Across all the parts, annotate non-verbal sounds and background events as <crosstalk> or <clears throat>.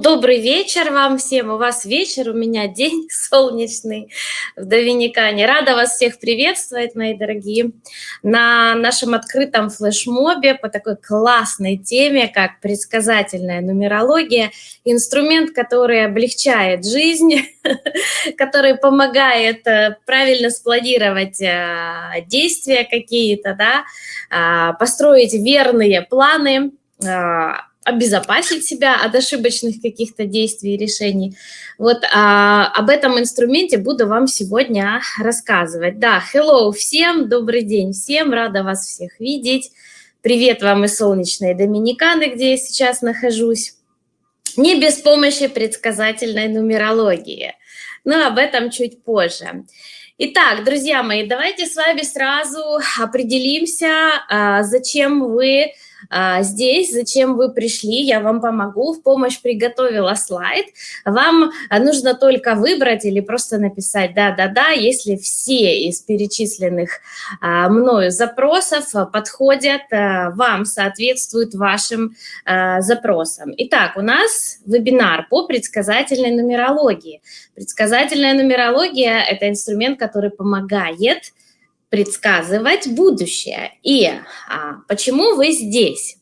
Добрый вечер вам всем. У вас вечер, у меня день <laughs> солнечный в Доминикане. Рада вас всех приветствовать, мои дорогие, на нашем открытом флешмобе по такой классной теме, как предсказательная нумерология. Инструмент, который облегчает жизнь, <laughs> который помогает э, правильно спланировать э, действия какие-то, да, а, построить верные планы, а, обезопасить себя от ошибочных каких-то действий и решений. Вот а, об этом инструменте буду вам сегодня рассказывать. Да, hello всем, добрый день всем, рада вас всех видеть. Привет вам из солнечной Доминиканы, где я сейчас нахожусь. Не без помощи предсказательной нумерологии, но об этом чуть позже. Итак, друзья мои, давайте с вами сразу определимся, а, зачем вы а, здесь, зачем вы пришли, я вам помогу, в помощь приготовила слайд. Вам нужно только выбрать или просто написать «да-да-да», если все из перечисленных а, мною запросов подходят а, вам, соответствуют вашим запросам. Итак, у нас вебинар по предсказательной нумерологии. Предсказательная нумерология – это инструмент, который помогает предсказывать будущее. И а, почему вы здесь?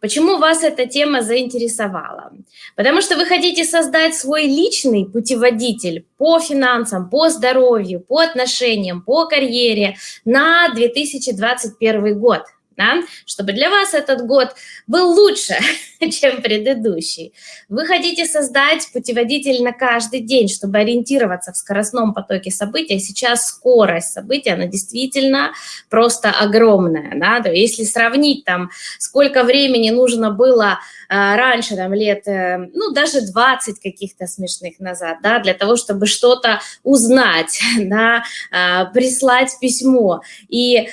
Почему вас эта тема заинтересовала? Потому что вы хотите создать свой личный путеводитель по финансам, по здоровью, по отношениям, по карьере на 2021 год да, чтобы для вас этот год был лучше, <laughs> чем предыдущий. Вы хотите создать путеводитель на каждый день, чтобы ориентироваться в скоростном потоке событий. Сейчас скорость событий, она действительно просто огромная. Да? Если сравнить там, сколько времени нужно было а, раньше, там, лет, э, ну, даже 20 каких-то смешных назад, да, для того, чтобы что-то узнать, <laughs> да, а, прислать письмо. И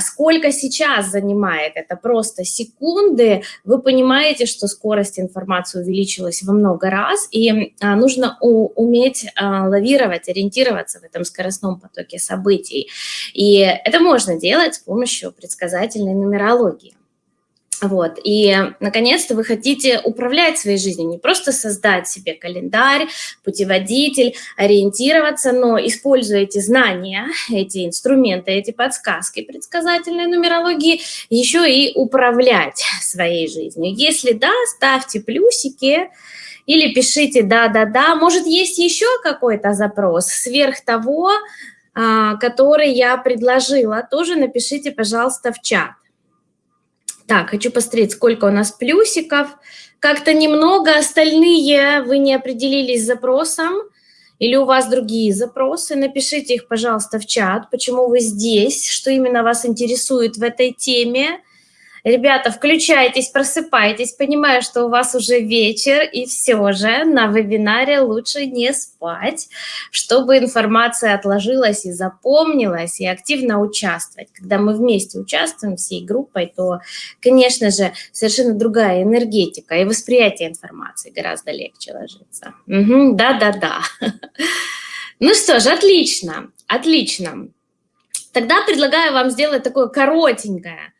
сколько сейчас занимает это просто секунды, вы понимаете, что скорость информации увеличилась во много раз, и нужно уметь лавировать, ориентироваться в этом скоростном потоке событий. И это можно делать с помощью предсказательной нумерологии. Вот. И, наконец-то, вы хотите управлять своей жизнью, не просто создать себе календарь, путеводитель, ориентироваться, но используя эти знания, эти инструменты, эти подсказки предсказательной нумерологии, еще и управлять своей жизнью. Если да, ставьте плюсики или пишите «да-да-да». Может, есть еще какой-то запрос сверх того, а, который я предложила, тоже напишите, пожалуйста, в чат. Так, хочу посмотреть, сколько у нас плюсиков. Как-то немного, остальные вы не определились с запросом, или у вас другие запросы, напишите их, пожалуйста, в чат, почему вы здесь, что именно вас интересует в этой теме. Ребята, включайтесь, просыпайтесь, понимаю, что у вас уже вечер, и все же на вебинаре лучше не спать, чтобы информация отложилась и запомнилась, и активно участвовать. Когда мы вместе участвуем всей группой, то, конечно же, совершенно другая энергетика, и восприятие информации гораздо легче ложится. Да-да-да. Ну что ж, отлично, отлично. Тогда предлагаю вам сделать такое коротенькое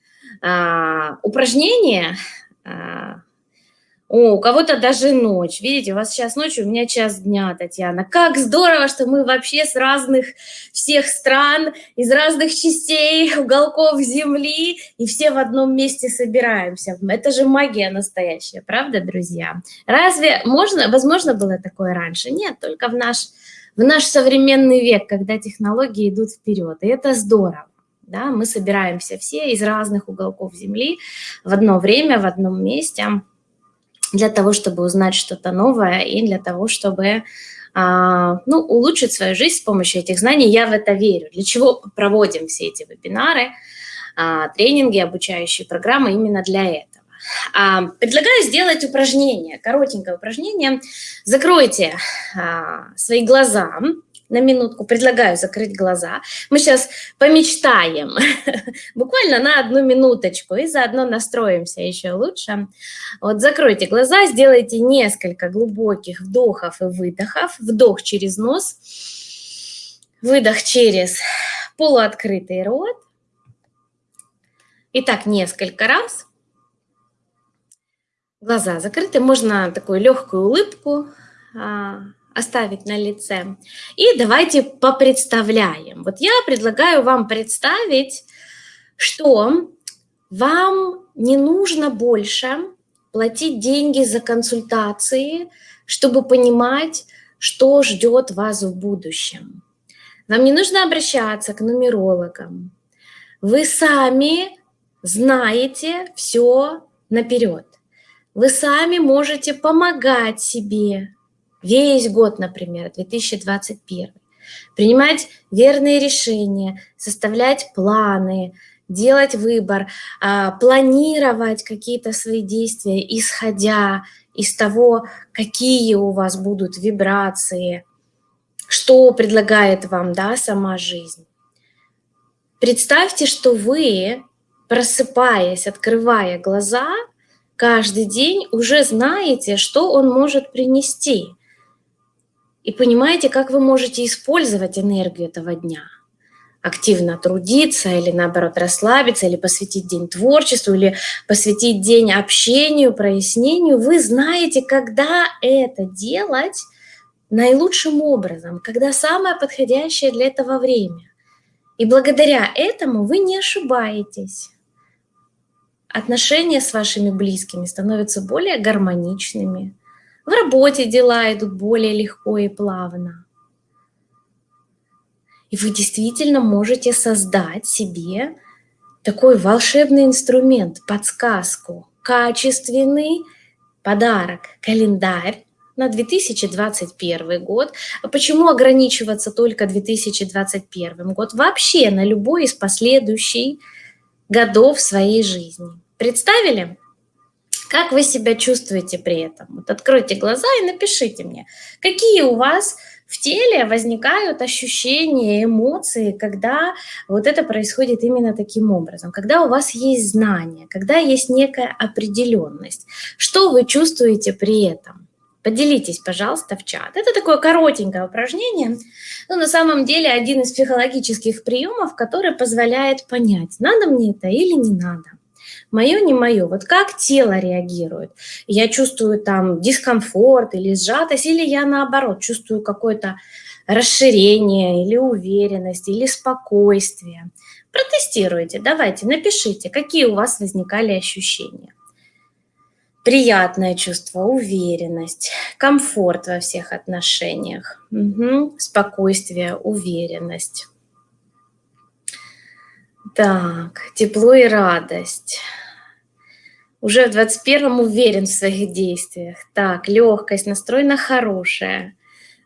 упражнение, а, о, у кого-то даже ночь. Видите, у вас сейчас ночь, у меня час дня, Татьяна. Как здорово, что мы вообще с разных всех стран, из разных частей, уголков земли, и все в одном месте собираемся. Это же магия настоящая, правда, друзья? Разве можно, возможно было такое раньше? Нет, только в наш, в наш современный век, когда технологии идут вперед, и это здорово да, мы собираемся все из разных уголков Земли в одно время, в одном месте для того, чтобы узнать что-то новое и для того, чтобы а, ну, улучшить свою жизнь с помощью этих знаний. Я в это верю. Для чего проводим все эти вебинары, а, тренинги, обучающие программы именно для этого. А, предлагаю сделать упражнение, коротенькое упражнение. Закройте свои глаза, на минутку, предлагаю закрыть глаза. Мы сейчас помечтаем, <laughs> буквально на одну минуточку, и заодно настроимся еще лучше. Вот закройте глаза, сделайте несколько глубоких вдохов и выдохов. Вдох через нос, выдох через полуоткрытый рот. И так несколько раз. глаза закрыты, можно такую легкую улыбку а, оставить на лице. И давайте попредставляем. Вот я предлагаю вам представить, что вам не нужно больше платить деньги за консультации, чтобы понимать, что ждет вас в будущем. Вам не нужно обращаться к нумерологам. Вы сами знаете все наперед. Вы сами можете помогать себе весь год, например, 2021. Принимать верные решения, составлять планы, делать выбор, а, планировать какие-то свои действия, исходя из того, какие у вас будут вибрации, что предлагает вам да, сама жизнь. Представьте, что вы, просыпаясь, открывая глаза, каждый день уже знаете, что он может принести. И понимаете, как вы можете использовать энергию этого дня. Активно трудиться или наоборот расслабиться, или посвятить день творчеству, или посвятить день общению, прояснению. Вы знаете, когда это делать наилучшим образом, когда самое подходящее для этого время. И благодаря этому вы не ошибаетесь. Отношения с вашими близкими становятся более гармоничными. В работе дела идут более легко и плавно. И вы действительно можете создать себе такой волшебный инструмент, подсказку, качественный подарок, календарь на 2021 год. А почему ограничиваться только 2021 год? Вообще на любой из последующих годов своей жизни. Представили? Как вы себя чувствуете при этом? Вот откройте глаза и напишите мне, какие у вас в теле возникают ощущения, эмоции, когда вот это происходит именно таким образом, когда у вас есть знание, когда есть некая определенность. Что вы чувствуете при этом? Поделитесь, пожалуйста, в чат. Это такое коротенькое упражнение, но на самом деле один из психологических приемов, который позволяет понять, надо мне это или не надо. Мое, не мое. Вот как тело реагирует? Я чувствую там дискомфорт или сжатость, или я наоборот чувствую какое-то расширение или уверенность, или спокойствие. Протестируйте, давайте, напишите, какие у вас возникали ощущения приятное чувство, уверенность, комфорт во всех отношениях, угу. спокойствие, уверенность. Так, тепло и радость. Уже в 21-м уверен в своих действиях. Так, легкость, настроена хорошая.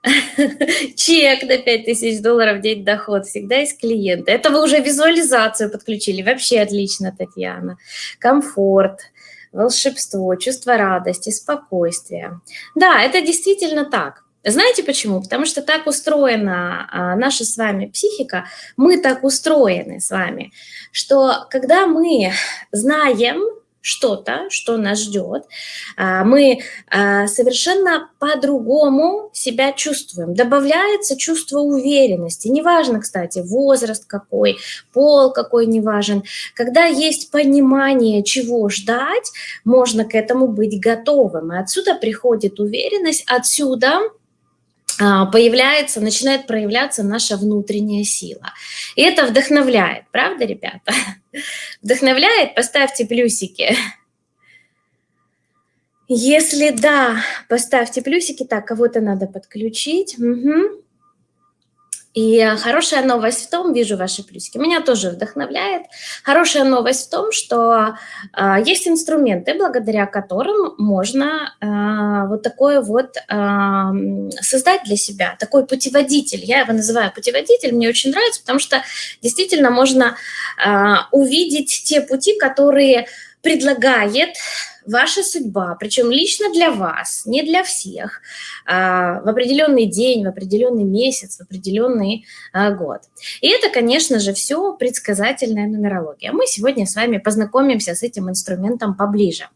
<laughs> Чек на 5000 долларов в день доход. Всегда есть клиенты. Это вы уже визуализацию подключили. Вообще отлично, Татьяна. Комфорт волшебство, чувство радости, спокойствия. Да, это действительно так. Знаете почему? Потому что так устроена а, наша с вами психика, мы так устроены с вами, что когда мы знаем, что-то, что нас ждет, а, мы а, совершенно по-другому себя чувствуем. Добавляется чувство уверенности. Неважно, кстати, возраст какой, пол какой, неважен. Когда есть понимание, чего ждать, можно к этому быть готовым. И отсюда приходит уверенность, отсюда появляется, начинает проявляться наша внутренняя сила. И это вдохновляет, правда, ребята? <laughs> Вдохновляет? Поставьте плюсики. Если да, поставьте плюсики. Так, кого-то надо подключить. Угу. И хорошая новость в том, вижу ваши плюсики, меня тоже вдохновляет. Хорошая новость в том, что э, есть инструменты, благодаря которым можно э, вот такое вот э, создать для себя, такой путеводитель. Я его называю путеводитель, мне очень нравится, потому что действительно можно э, увидеть те пути, которые предлагает ваша судьба, причем лично для вас, не для всех, а, в определенный день, в определенный месяц, в определенный а, год. И это, конечно же, все предсказательная нумерология. Мы сегодня с вами познакомимся с этим инструментом поближе.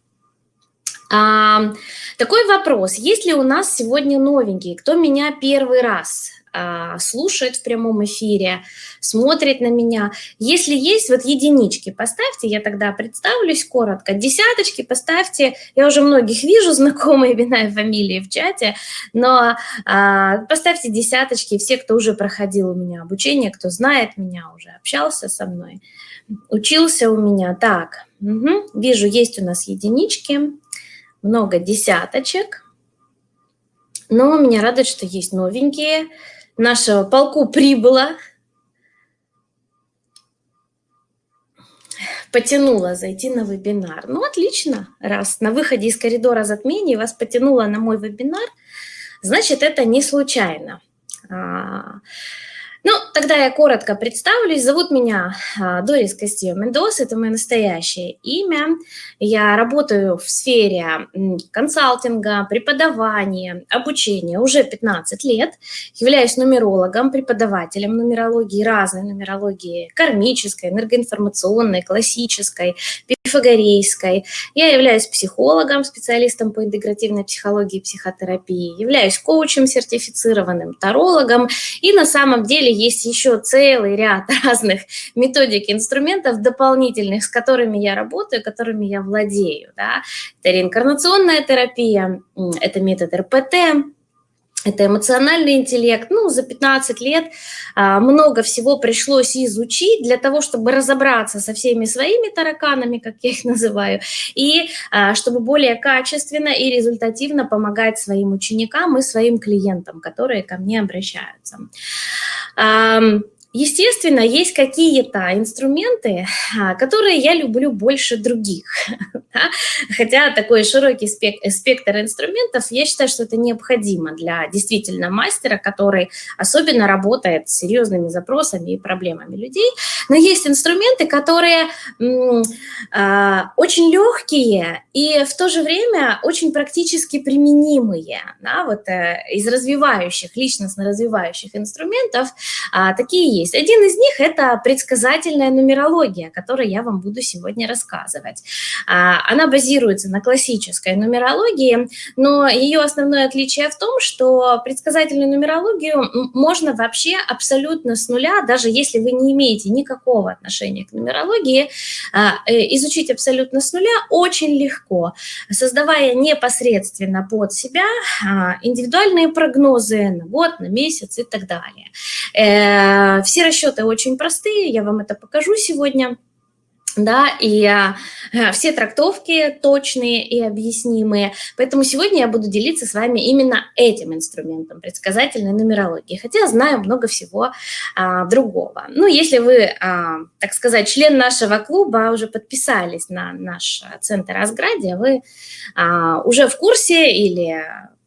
А, такой вопрос. Есть ли у нас сегодня новенькие? Кто меня первый раз слушает в прямом эфире, смотрит на меня. Если есть, вот единички поставьте, я тогда представлюсь коротко. Десяточки поставьте, я уже многих вижу, <laughs> знакомые имена и фамилии в чате, но а, поставьте десяточки, все, кто уже проходил у меня обучение, кто знает меня, уже общался со мной, учился у меня. Так, угу, вижу, есть у нас единички, много десяточек. Но меня радует, что есть новенькие. Нашего полку прибыло. Потянула зайти на вебинар. Ну, отлично. Раз на выходе из коридора затмений вас потянуло на мой вебинар, значит, это не случайно. Ну, тогда я коротко представлюсь. Зовут меня а, Дорис Кастио Мендос, это мое настоящее имя. Я работаю в сфере консалтинга, преподавания, обучения уже 15 лет. Являюсь нумерологом, преподавателем нумерологии, разной нумерологии, кармической, энергоинформационной, классической, пифагорейской. Я являюсь психологом, специалистом по интегративной психологии и психотерапии, являюсь коучем сертифицированным, тарологом, и на самом деле есть еще целый ряд <laughs> разных методик, инструментов дополнительных, с которыми я работаю, которыми я владею. Да? Это реинкарнационная терапия, это метод РПТ, это эмоциональный интеллект. Ну, за 15 лет а, много всего пришлось изучить для того, чтобы разобраться со всеми своими тараканами, как я их называю, и а, чтобы более качественно и результативно помогать своим ученикам и своим клиентам, которые ко мне обращаются. Естественно, есть какие-то инструменты, а, которые я люблю больше других. <laughs> Хотя такой широкий спектр инструментов, я считаю, что это необходимо для действительно мастера, который особенно работает с серьезными запросами и проблемами людей. Но есть инструменты, которые а, очень легкие и в то же время очень практически применимые. Да, вот э, из развивающих, личностно развивающих инструментов а, такие есть есть. Один из них – это предсказательная нумерология, о которой я вам буду сегодня рассказывать. А, она базируется на классической нумерологии, но ее основное отличие в том, что предсказательную нумерологию можно вообще абсолютно с нуля, даже если вы не имеете никакого отношения к нумерологии, а, э, изучить абсолютно с нуля очень легко, создавая непосредственно под себя а, индивидуальные прогнозы на год, на месяц и так далее. Э, все расчеты очень простые, я вам это покажу сегодня. Да, и а, все трактовки точные и объяснимые. Поэтому сегодня я буду делиться с вами именно этим инструментом предсказательной нумерологии, хотя знаю много всего а, другого. Ну, если вы, а, так сказать, член нашего клуба, уже подписались на наш центр Асградия, вы а, уже в курсе или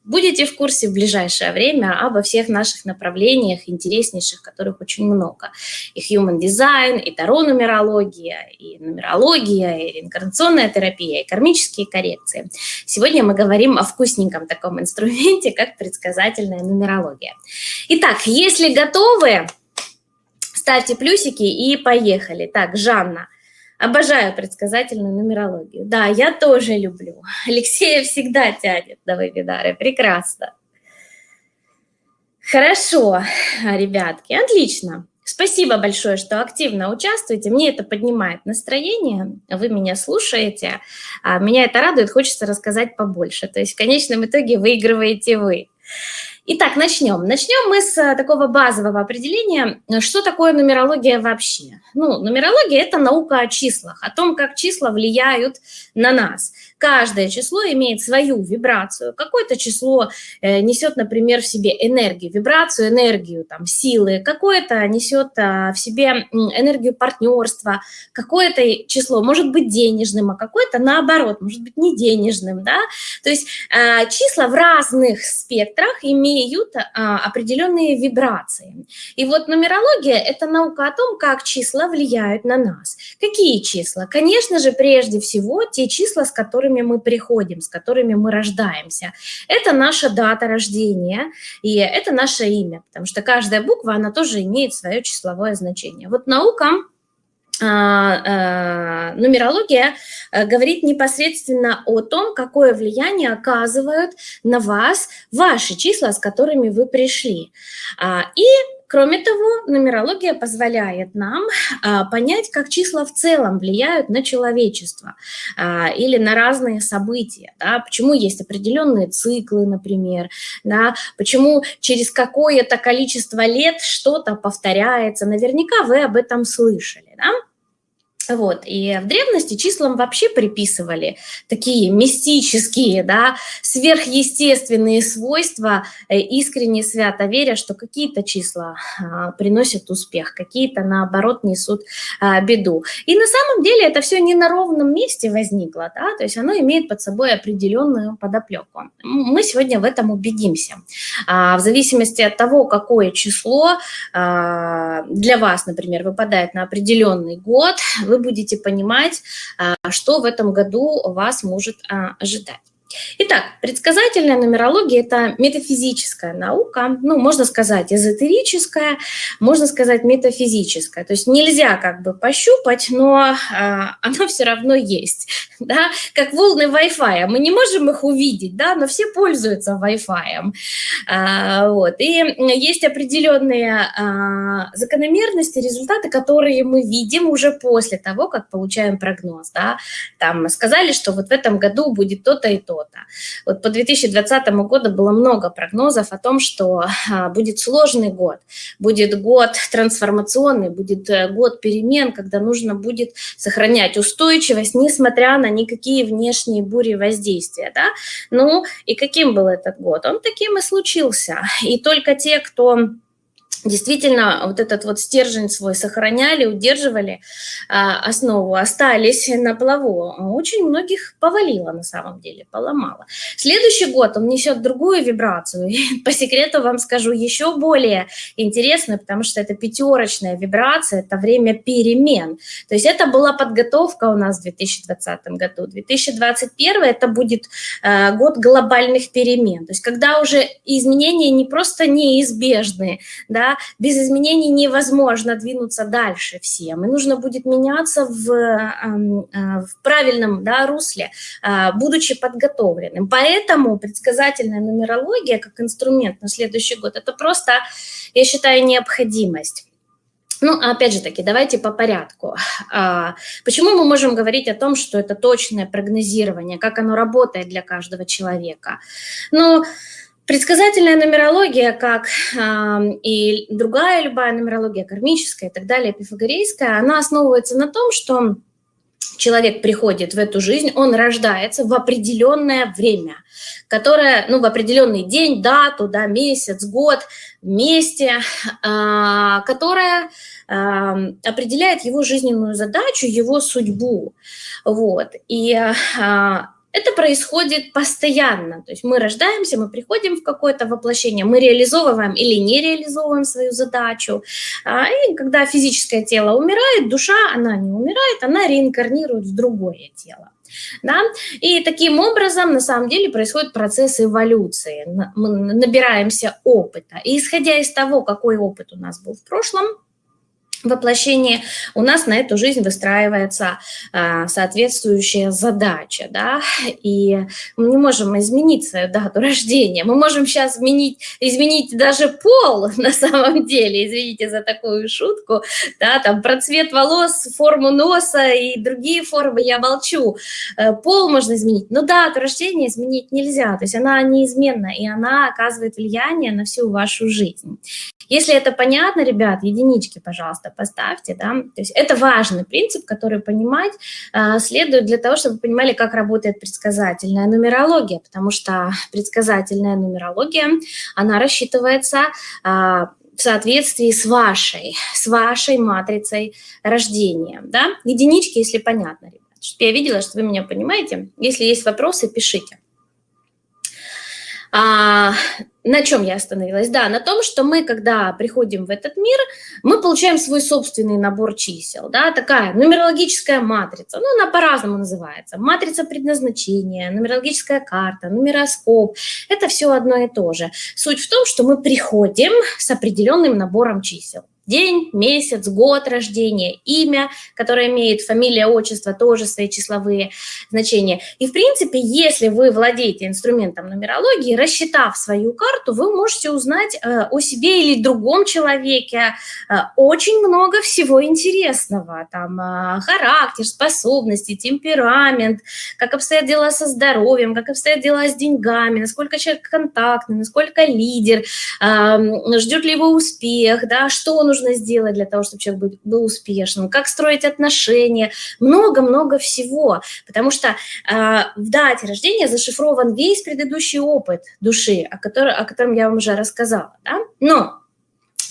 Будете в курсе в ближайшее время обо всех наших направлениях, интереснейших, которых очень много. И human design, и таро-нумерология, и нумерология, и реинкарнационная терапия, и кармические коррекции. Сегодня мы говорим о вкусненьком таком инструменте, как предсказательная нумерология. Итак, если готовы, ставьте плюсики и поехали. Так, Жанна – Обожаю предсказательную нумерологию. Да, я тоже люблю. <laughs> Алексея всегда тянет на вебинары. Прекрасно. Хорошо, ребятки, отлично. Спасибо большое, что активно участвуете. Мне это поднимает настроение. Вы меня слушаете. А меня это радует, хочется рассказать побольше. То есть в конечном итоге выигрываете вы. Итак, начнем. Начнем мы с э, такого базового определения, что такое нумерология вообще. Ну, нумерология – это наука о числах, о том, как числа влияют на нас. Каждое число имеет свою вибрацию. Какое-то число э, несет, например, в себе энергию, вибрацию, энергию, там, силы. Какое-то несет а, в себе энергию партнерства. Какое-то число может быть денежным, а какое-то наоборот, может быть не денежным. Да? То есть а, числа в разных спектрах имеют а, определенные вибрации. И вот нумерология – это наука о том, как числа влияют на нас. Какие числа? Конечно же, прежде всего, те числа, с которыми которыми мы приходим, с которыми мы рождаемся. Это наша дата рождения, и это наше имя, потому что каждая буква, она тоже имеет свое числовое значение. Вот наука а, нумерология говорит непосредственно о том, какое влияние оказывают на вас ваши числа, с которыми вы пришли. И Кроме того, нумерология позволяет нам а, понять, как числа в целом влияют на человечество а, или на разные события. Да, почему есть определенные циклы, например, да, почему через какое-то количество лет что-то повторяется. Наверняка вы об этом слышали. Да? Вот. И в древности числам вообще приписывали такие мистические, да, сверхъестественные свойства, э, искренне свято веря, что какие-то числа а, приносят успех, какие-то, наоборот, несут а, беду. И на самом деле это все не на ровном месте возникло, да, то есть оно имеет под собой определенную подоплеку. Мы сегодня в этом убедимся. А, в зависимости от того, какое число для вас, например, выпадает на определенный год, вы будете понимать, а, что в этом году вас может а, ожидать. Итак, предсказательная нумерология – это метафизическая наука, ну, можно сказать, эзотерическая, можно сказать, метафизическая. То есть нельзя как бы пощупать, но а, <laughs> оно все равно есть, да, как волны Wi-Fi. Мы не можем их увидеть, да, но все пользуются Wi-Fi. А, вот. И есть определенные а, закономерности, результаты, которые мы видим уже после того, как получаем прогноз, да. Там сказали, что вот в этом году будет то-то и то, то-то. Вот по 2020 году было много прогнозов о том, что а, будет сложный год, будет год трансформационный, будет э, год перемен, когда нужно будет сохранять устойчивость, несмотря на никакие внешние бури воздействия. Да? Ну и каким был этот год? Он таким и случился. И только те, кто действительно вот этот вот стержень свой сохраняли, удерживали а, основу, остались на плаву. Очень многих повалило на самом деле, поломало. Следующий год он несет другую вибрацию. <laughs> И по секрету вам скажу еще более интересную, потому что это пятерочная вибрация, это время перемен. То есть это была подготовка у нас в 2020 году. 2021 это будет а, год глобальных перемен. То есть когда уже изменения не просто неизбежные, да, без изменений невозможно двинуться дальше всем, и нужно будет меняться в, эм, э, в правильном да, русле, э, будучи подготовленным. Поэтому предсказательная нумерология как инструмент на следующий год – это просто, я считаю, необходимость. Ну, опять же таки, давайте по порядку. А, почему мы можем говорить о том, что это точное прогнозирование, как оно работает для каждого человека? Ну, Предсказательная нумерология, как э, и другая любая нумерология, кармическая и так далее, пифагорейская, она основывается на том, что человек приходит в эту жизнь, он рождается в определенное время, которое, ну, в определенный день, дату, да, месяц, год, месте, э, которое определяет его жизненную задачу, его судьбу. Вот. И э, это происходит постоянно. То есть мы рождаемся, мы приходим в какое-то воплощение, мы реализовываем или не реализовываем свою задачу. А, и когда физическое тело умирает, душа, она не умирает, она реинкарнирует в другое тело. Да? И таким образом, на самом деле, происходит процесс эволюции. Мы набираемся опыта. И исходя из того, какой опыт у нас был в прошлом, воплощении у нас на эту жизнь выстраивается а, соответствующая задача, да, и мы не можем изменить свою дату <laughs> рождения, мы можем сейчас изменить, изменить даже пол <laughs> на самом деле, извините за такую шутку, да, там про цвет волос, форму носа и другие формы я молчу, э, пол можно изменить, но дату рождения изменить нельзя, то есть она неизменна, и она оказывает влияние на всю вашу жизнь. Если это понятно, ребят, единички, пожалуйста, поставьте, да, то есть это важный принцип, который понимать э, следует для того, чтобы вы понимали, как работает предсказательная нумерология, потому что предсказательная нумерология, она рассчитывается э, в соответствии с вашей, с вашей матрицей рождения, да, единички, если понятно, ребят. Я видела, что вы меня понимаете. Если есть вопросы, пишите. А, на чем я остановилась? Да, на том, что мы, когда приходим в этот мир, мы получаем свой собственный набор чисел, да, такая нумерологическая матрица, ну, она по-разному называется, матрица предназначения, нумерологическая карта, нумероскоп, это все одно и то же. Суть в том, что мы приходим с определенным набором чисел. День, месяц, год рождения, имя, которое имеет фамилия, отчество, тоже свои числовые значения. И, в принципе, если вы владеете инструментом нумерологии, рассчитав свою карту, вы можете узнать э, о себе или другом человеке э, очень много всего интересного. Там э, характер, способности, темперамент, как обстоят дела со здоровьем, как обстоят дела с деньгами, насколько человек контактный, насколько лидер, ждет ли его успех, да, что нужно сделать для того, чтобы человек был, успешным, как строить отношения, много-много всего, потому что в дате рождения зашифрован весь предыдущий опыт души, о, котором, о котором я вам уже рассказала, да? но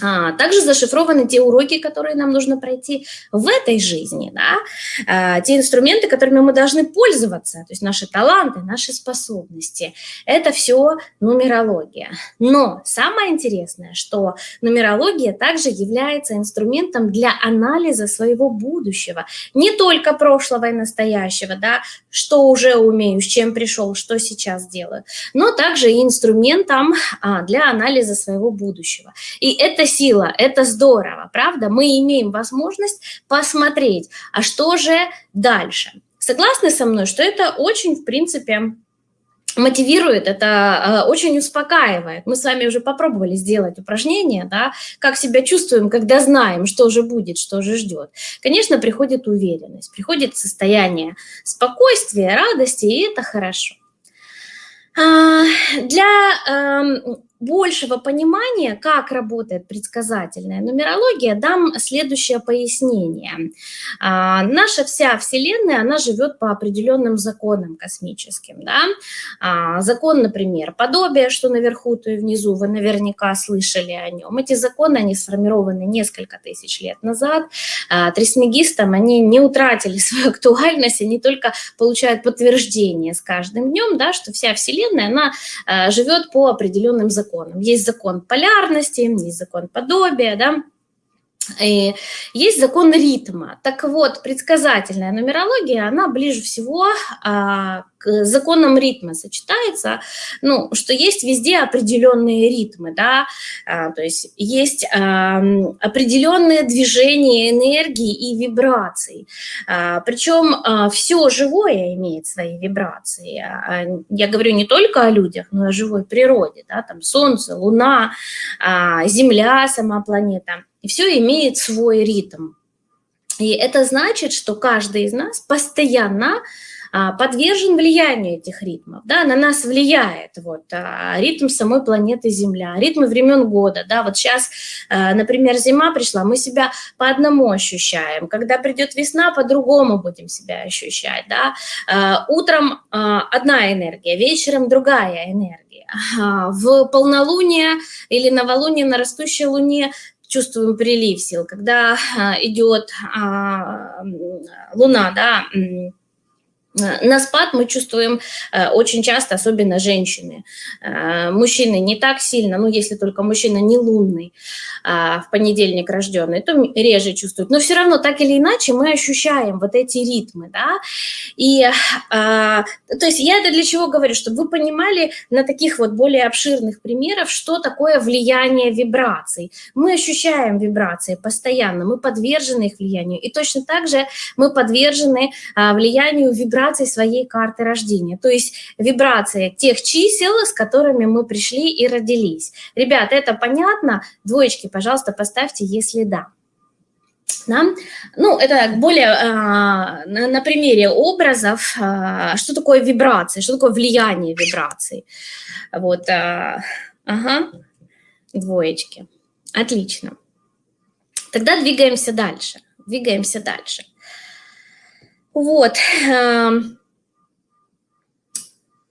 а, также зашифрованы те уроки, которые нам нужно пройти в этой жизни, да? а, те инструменты, которыми мы должны пользоваться, то есть наши таланты, наши способности. Это все нумерология. Но самое интересное, что нумерология также является инструментом для анализа своего будущего, не только прошлого и настоящего, да, что уже умею, с чем пришел, что сейчас делаю, но также и инструментом а, для анализа своего будущего. И это сила, это здорово, правда? Мы имеем возможность посмотреть, а что же дальше. Согласны со мной, что это очень, в принципе, мотивирует, это э, очень успокаивает. Мы с вами уже попробовали сделать упражнение, да, как себя чувствуем, когда знаем, что же будет, что же ждет. Конечно, приходит уверенность, приходит состояние спокойствия, радости, и это хорошо. А, для эм, большего понимания, как работает предсказательная нумерология, дам следующее пояснение. А, наша вся Вселенная, она живет по определенным законам космическим. Да? А, закон, например, подобие, что наверху, то и внизу, вы наверняка слышали о нем. Эти законы, они сформированы несколько тысяч лет назад. А, трисмегистам они не утратили <laughs> свою актуальность, они только получают подтверждение с каждым днем, да, что вся Вселенная, она а, живет по определенным законам законам. Есть закон полярности, есть закон подобия, да, и есть закон ритма. Так вот, предсказательная нумерология, она ближе всего а, к законам ритма сочетается, ну, что есть везде определенные ритмы, да, а, то есть есть а, определенные движения энергии и вибраций. А, причем а, все живое имеет свои вибрации. А, я говорю не только о людях, но и о живой природе, да, там солнце, луна, а, земля, сама планета – и все имеет свой ритм. И это значит, что каждый из нас постоянно а, подвержен влиянию этих ритмов, да, на нас влияет вот а, ритм самой планеты Земля, ритмы времен года, да, вот сейчас, а, например, зима пришла, мы себя по одному ощущаем, когда придет весна, по-другому будем себя ощущать, да, утром одна энергия, вечером другая энергия, в полнолуние или новолуние на растущей луне чувствуем прилив сил, когда а, идет а, луна, да, на спад мы чувствуем э, очень часто, особенно женщины. Э, мужчины не так сильно, ну, если только мужчина не лунный, а, в понедельник рожденный, то реже чувствуют. Но все равно, так или иначе, мы ощущаем вот эти ритмы, да. И, а, то есть я это для чего говорю? Чтобы вы понимали на таких вот более обширных примерах, что такое влияние вибраций. Мы ощущаем вибрации постоянно, мы подвержены их влиянию. И точно так же мы подвержены а, влиянию вибраций вибраций своей карты рождения, то есть вибрации тех чисел, с которыми мы пришли и родились. Ребят, это понятно? Двоечки, пожалуйста, поставьте, если да. Да? Ну, это более а, на, примере образов, а, что такое вибрации, что такое влияние вибраций. Вот, а, ага, двоечки. Отлично. Тогда двигаемся дальше. Двигаемся дальше. Вот. Эм,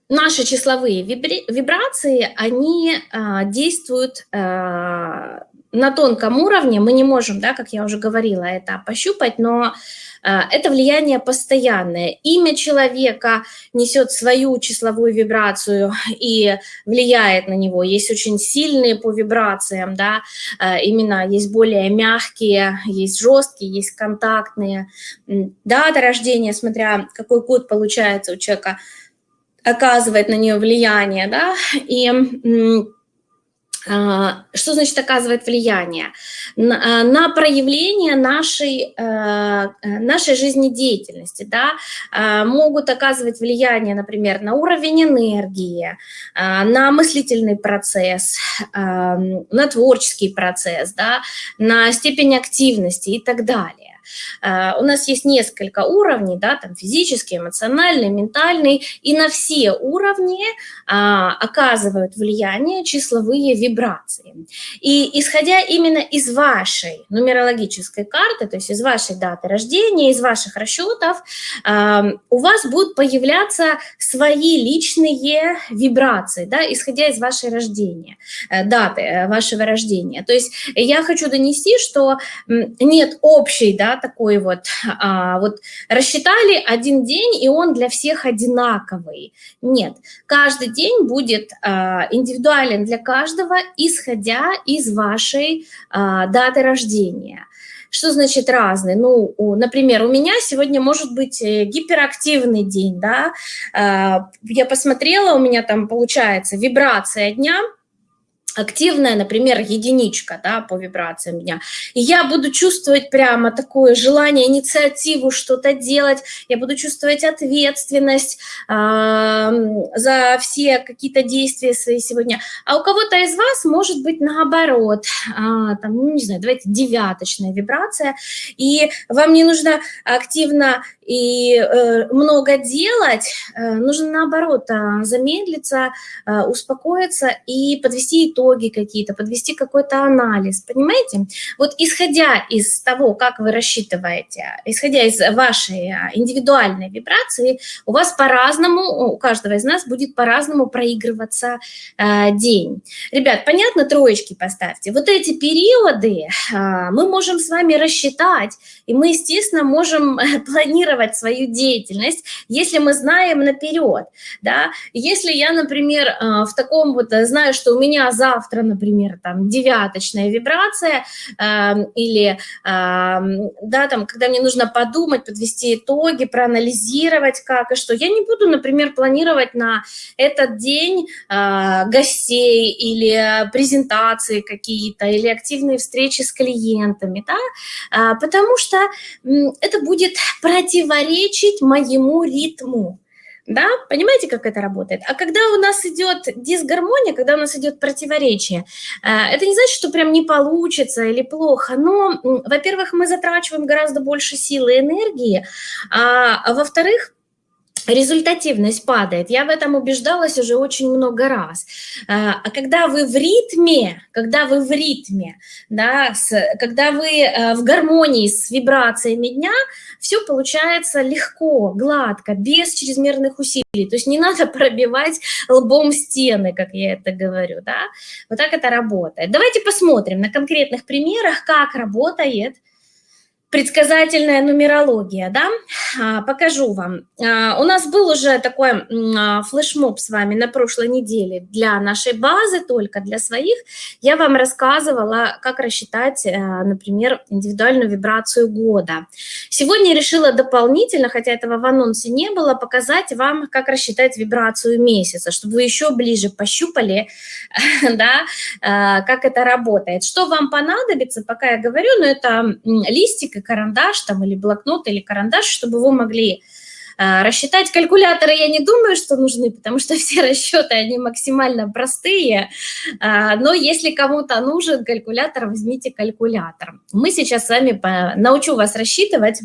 наши числовые вибрации, они а, действуют а, на тонком уровне. Мы не можем, да, как я уже говорила, это пощупать, но это влияние постоянное. Имя человека несет свою числовую вибрацию и влияет на него. Есть очень сильные по вибрациям, да, а, именно есть более мягкие, есть жесткие, есть контактные. Дата рождения, смотря какой код получается у человека, оказывает на нее влияние, да, и А, что значит оказывает влияние? На, а, проявление нашей, а, нашей жизнедеятельности. Да? Могут оказывать влияние, например, на уровень энергии, на мыслительный процесс, на творческий процесс, да? на степень активности и так далее. Э, у нас есть несколько уровней, да, там физический, эмоциональный, ментальный, и на все уровни а, оказывают влияние числовые вибрации. И исходя именно из вашей нумерологической карты, то есть из вашей даты рождения, из ваших расчетов, а, у вас будут появляться свои личные вибрации, да, исходя из вашей рождения, э, даты э, вашего рождения. То есть я хочу донести, что нет общей, да, такой вот, <sniffs> а, вот рассчитали один день, и он для всех одинаковый. Нет, каждый день будет а, индивидуален для каждого, исходя из вашей а, даты рождения. Что значит разный? Ну, например, у меня сегодня может быть э, гиперактивный день, да, а, я посмотрела, у меня там получается вибрация дня – активная, например, единичка да, по вибрациям дня. И я буду чувствовать прямо такое желание, инициативу что-то делать, я буду чувствовать ответственность э, за все какие-то действия свои сегодня. А у кого-то из вас может быть наоборот, э, там, ну, не знаю, давайте девяточная вибрация, и вам не нужно активно и э, много делать, э, нужно наоборот э, замедлиться, э, успокоиться и подвести итоги какие-то, подвести какой-то анализ, понимаете? Вот исходя из того, как вы рассчитываете, исходя из вашей э, индивидуальной вибрации, у вас по-разному, у каждого из нас будет по-разному проигрываться э, день. Ребят, понятно, троечки поставьте. Вот эти периоды э, мы можем с вами рассчитать, и мы, естественно, можем <laughs> э, планировать свою деятельность, если мы знаем наперед, да, если я, например, э, в таком вот, э, знаю, что у меня завтра, например, там, девяточная вибрация, эм, или, эм, да, там, когда мне нужно подумать, подвести итоги, проанализировать, как и что, я не буду, например, планировать на этот день гостей или презентации какие-то, или активные встречи с клиентами, да, потому что это будет против противоречить моему ритму. Да, понимаете, как это работает? А когда у нас идет дисгармония, когда у нас идет противоречие, э, это не значит, что прям не получится или плохо, но, во-первых, мы затрачиваем гораздо больше силы и энергии, а во-вторых, результативность падает. Я в этом убеждалась уже очень много раз. А, а когда вы в ритме, когда вы в ритме, да, с, когда вы э, в гармонии с вибрациями дня, все получается легко, гладко, без чрезмерных усилий. То есть не надо <laughs> пробивать лбом стены, как я это говорю. Да? Вот так это работает. Давайте посмотрим на конкретных примерах, как работает предсказательная нумерология, да, а, покажу вам. А, у нас был уже такой а, флешмоб с вами на прошлой неделе для нашей базы, только для своих. Я вам рассказывала, как рассчитать, например, индивидуальную вибрацию года. Сегодня решила дополнительно, хотя этого в анонсе не было, показать вам, как рассчитать вибрацию месяца, чтобы вы еще ближе пощупали, <laughs> да, как это работает. Что вам понадобится, пока я говорю, но это листик и карандаш там, или блокнот, или карандаш, чтобы вы могли а, рассчитать калькуляторы я не думаю, что нужны, потому что <laughs> все расчеты, они максимально простые, а, но если кому-то нужен калькулятор, возьмите калькулятор. Мы сейчас с вами научу вас рассчитывать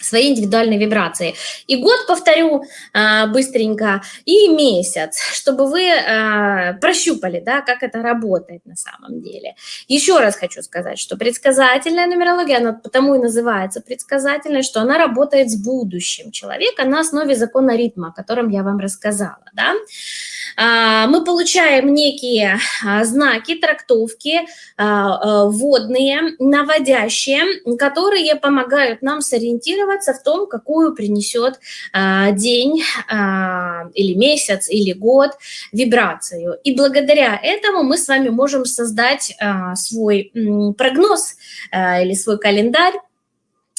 свои индивидуальные вибрации. И год повторю а, быстренько, и месяц, чтобы вы а, прощупали, да, как это работает на самом деле. Еще раз хочу сказать, что предсказательная нумерология, она потому и называется предсказательной, что она работает с будущим человека на основе закона ритма, о котором я вам рассказала. Да? А, мы получаем некие а, знаки, трактовки а, вводные, наводящие, которые помогают нам сориентироваться в том, какую принесет день или месяц или год вибрацию. И благодаря этому мы с вами можем создать свой прогноз или свой календарь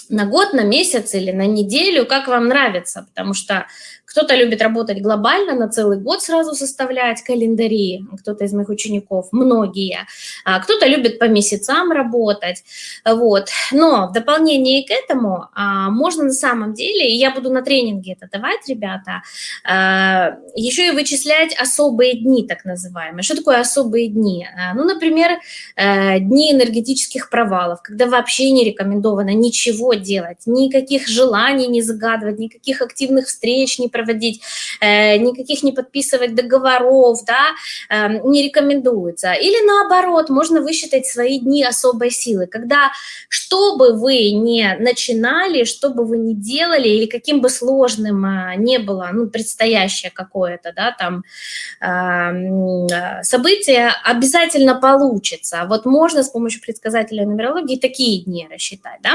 на год, на месяц или на неделю, как вам нравится, потому что кто-то любит работать глобально, на целый год сразу составлять календари, кто-то из моих учеников, многие. А кто-то любит по месяцам работать. Вот. Но в дополнение к этому а, можно на самом деле, и я буду на тренинге это давать, ребята, а, еще и вычислять особые дни, так называемые. Что такое особые дни? Ну, например, э, дни энергетических провалов, когда вообще не рекомендовано ничего делать, никаких желаний не загадывать, никаких активных встреч не проводить, э, никаких не подписывать договоров, да, эм, не рекомендуется. Или наоборот, можно высчитать свои дни особой силы, когда что бы вы не начинали, что бы вы ни делали, или каким бы сложным э, не было, ну, предстоящее какое-то, да, там, эм, событие, обязательно получится. Вот можно с помощью предсказателя нумерологии такие дни рассчитать, да.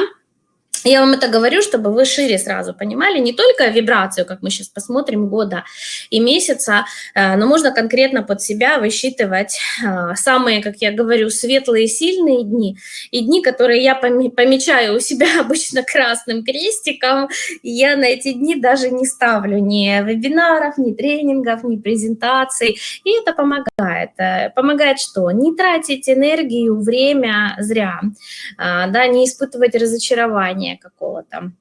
Я вам это говорю, чтобы вы шире сразу понимали, не только вибрацию, как мы сейчас посмотрим, года и месяца, э, но можно конкретно под себя высчитывать э, самые, как я говорю, светлые, сильные дни, и дни, которые я помечаю у себя <laughs> обычно красным крестиком, я на эти дни даже не ставлю ни вебинаров, ни тренингов, ни презентаций, и это помогает. Э, помогает что? Не тратить энергию, время зря, да, не испытывать разочарование, решения какого-то.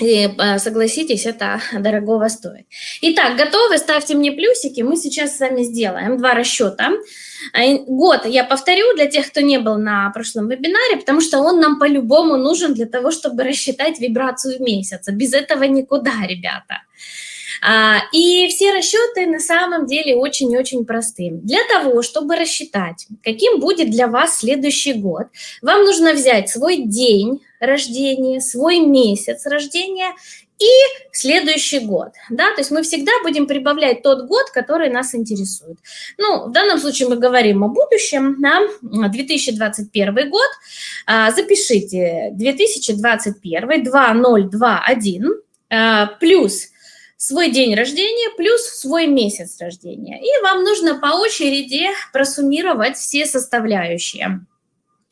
И э, согласитесь, это <laughs> дорогого стоит. Итак, готовы? Ставьте мне плюсики. Мы сейчас с вами сделаем два расчета. Э, год я повторю для тех, кто не был на прошлом вебинаре, потому что он нам по-любому нужен для того, чтобы рассчитать вибрацию месяца. Без этого никуда, ребята. А, и все расчеты на самом деле очень-очень простые. Для того, чтобы рассчитать, каким будет для вас следующий год, вам нужно взять свой день рождения, свой месяц рождения и следующий год, да, то есть мы всегда будем прибавлять тот год, который нас интересует. Ну, в данном случае мы говорим о будущем, да, 2021 год, а, запишите 2021, 2021, а, плюс свой день рождения плюс свой месяц рождения. И вам нужно по очереди просуммировать все составляющие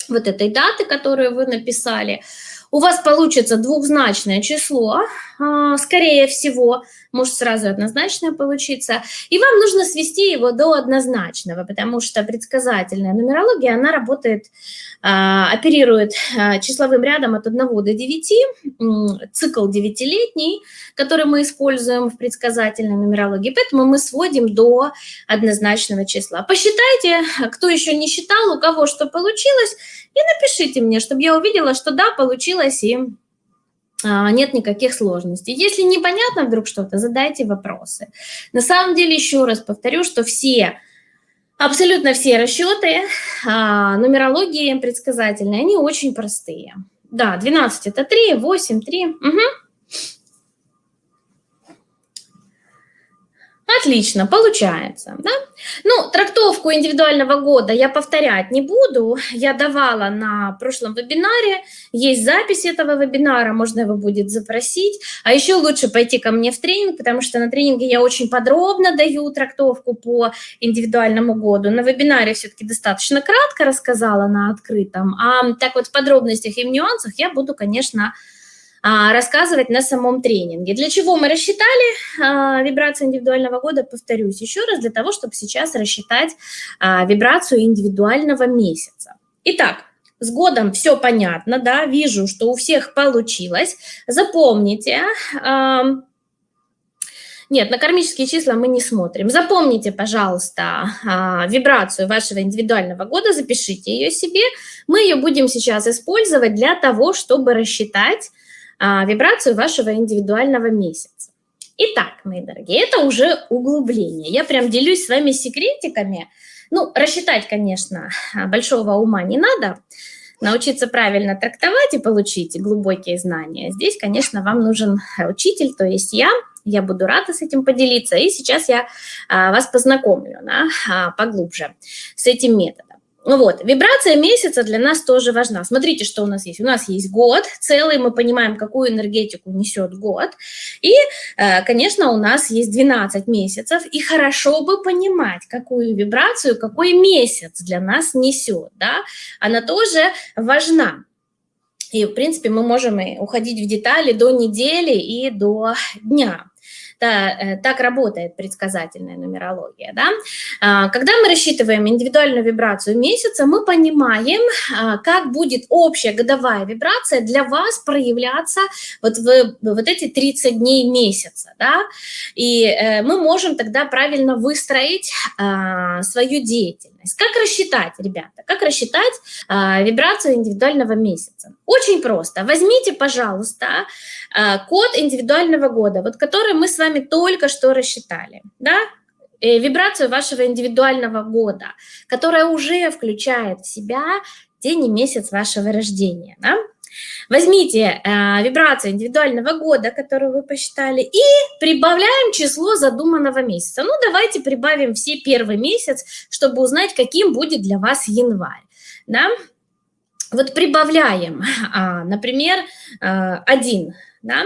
вот этой даты, которую вы написали. У вас получится двухзначное число, а, скорее всего, может сразу однозначное получиться, и вам нужно свести его до однозначного, потому что предсказательная нумерология, она работает, оперирует а, числовым рядом от 1 до 9, цикл девятилетний, который мы используем в предсказательной нумерологии, поэтому мы сводим до однозначного числа. Посчитайте, кто еще не считал, у кого что получилось, и напишите мне, чтобы я увидела, что да, получилось и а, нет никаких сложностей. Если непонятно вдруг что-то, задайте вопросы. На самом деле, еще раз повторю, что все, абсолютно все расчеты а, нумерологии предсказательные, они очень простые. Да, 12 это 3, 8, 3. Угу. Отлично, получается. Да? Ну, трактовку индивидуального года я повторять не буду. Я давала на прошлом вебинаре. Есть запись этого вебинара, можно его будет запросить. А еще лучше пойти ко мне в тренинг, потому что на тренинге я очень подробно даю трактовку по индивидуальному году. На вебинаре все-таки достаточно кратко рассказала на открытом. А так вот в подробностях и в нюансах я буду, конечно, рассказывать на самом тренинге. Для чего мы рассчитали а, вибрацию индивидуального года, повторюсь еще раз, для того, чтобы сейчас рассчитать а, вибрацию индивидуального месяца. Итак, с годом все понятно, да, вижу, что у всех получилось. Запомните, нет, на кармические числа мы не смотрим. Запомните, пожалуйста, вибрацию вашего индивидуального года, запишите ее себе. Мы ее будем сейчас использовать для того, чтобы рассчитать а, вибрацию вашего индивидуального месяца. Итак, мои дорогие, это уже углубление. Я прям делюсь с вами секретиками. Ну, рассчитать, конечно, <laughs> большого ума не надо. Научиться правильно трактовать и получить глубокие знания. Здесь, конечно, вам нужен учитель, то есть я. Я буду рада с этим поделиться. И сейчас я а, вас познакомлю да, а, поглубже с этим методом. Ну вот, вибрация месяца для нас тоже важна. Смотрите, что у нас есть. У нас есть год целый, мы понимаем, какую энергетику несет год. И, э, конечно, у нас есть 12 месяцев, и хорошо бы понимать, какую вибрацию, какой месяц для нас несет. Да? Она тоже важна. И, в принципе, мы можем уходить в детали до недели и до дня. Да, э, так работает предсказательная нумерология. Да? А, когда мы рассчитываем индивидуальную вибрацию месяца, мы понимаем, а, как будет общая годовая вибрация для вас проявляться вот в вот эти 30 дней месяца. Да? И э, мы можем тогда правильно выстроить а, свою деятельность. Как рассчитать, ребята, как рассчитать вибрацию индивидуального месяца? Очень просто. Возьмите, пожалуйста, код индивидуального года, вот который мы с вами только что рассчитали, да, э, вибрацию вашего индивидуального года, которая уже включает в себя день и месяц вашего рождения. Да? Возьмите э, вибрацию индивидуального года, которую вы посчитали, и прибавляем число задуманного месяца. Ну, давайте прибавим все первый месяц, чтобы узнать, каким будет для вас январь. Да? Вот прибавляем, а, например, э, один да,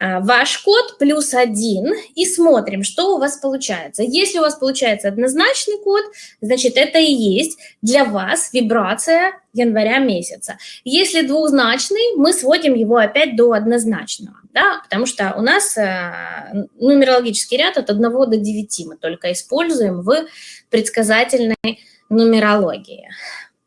а, ваш код плюс один и смотрим, что у вас получается. Если у вас получается однозначный код, значит, это и есть для вас вибрация января месяца. Если двузначный, мы сводим его опять до однозначного, да, потому что у нас э, нумерологический ряд от 1 до 9 мы только используем в предсказательной нумерологии.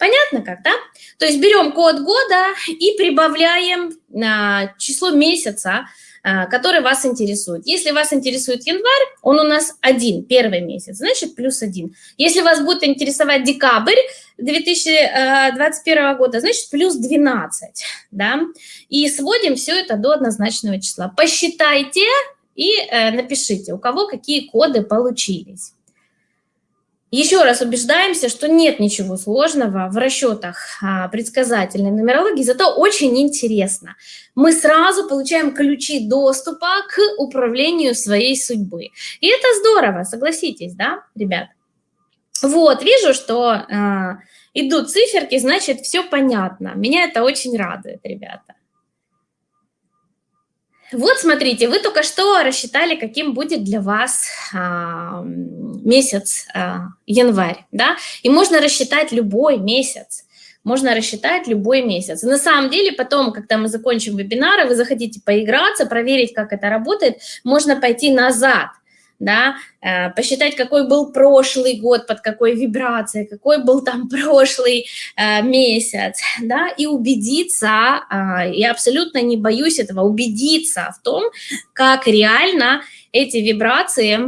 Понятно как, да? То есть берем код года и прибавляем а, число месяца, а, который вас интересует. Если вас интересует январь, он у нас один, первый месяц, значит плюс один. Если вас будет интересовать декабрь 2021 а, года, значит плюс 12, да? И сводим все это до однозначного числа. Посчитайте и э, напишите, у кого какие коды получились. Еще раз убеждаемся, что нет ничего сложного в расчетах а, предсказательной нумерологии, зато очень интересно. Мы сразу получаем ключи доступа к управлению своей судьбы. И это здорово, согласитесь, да, ребят? Вот, вижу, что э, идут циферки, значит, все понятно. Меня это очень радует, ребята. Вот, смотрите, вы только что рассчитали, каким будет для вас а, месяц а, январь, да, и можно рассчитать любой месяц, можно рассчитать любой месяц. на самом деле потом, когда мы закончим вебинары, вы захотите поиграться, проверить, как это работает, можно пойти назад, да, э, посчитать, какой был прошлый год, под какой вибрацией, какой был там <laughs> прошлый э, месяц, да, и убедиться, э, я абсолютно не боюсь этого, убедиться в том, как реально эти вибрации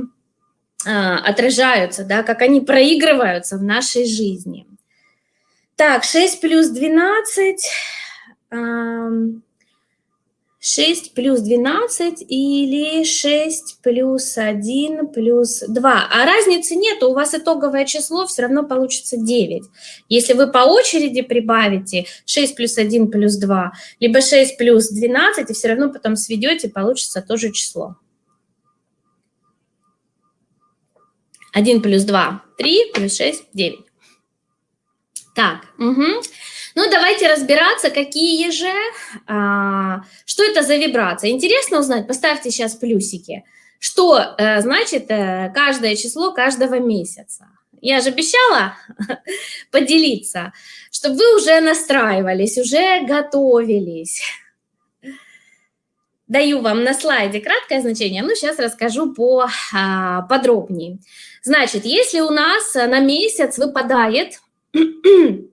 отражаются, да, как они проигрываются в нашей жизни. Так, 6 плюс 12... 6 плюс 12 или 6 плюс 1 плюс 2. А разницы нет, у вас итоговое число все равно получится 9. Если вы по очереди прибавите 6 плюс 1 плюс 2, либо 6 плюс 12, и все равно потом сведете, получится тоже число. 1 плюс 2 – 3, плюс 6 – 9. Так, угу. Ну, давайте разбираться, какие же, а, что это за вибрация. Интересно узнать? Поставьте сейчас плюсики. Что а, значит а, каждое число каждого месяца? Я же обещала <laughs> поделиться, чтобы вы уже настраивались, уже готовились. Даю вам на слайде краткое значение, ну, сейчас расскажу по, а, подробнее. Значит, если у нас на месяц выпадает <clears throat>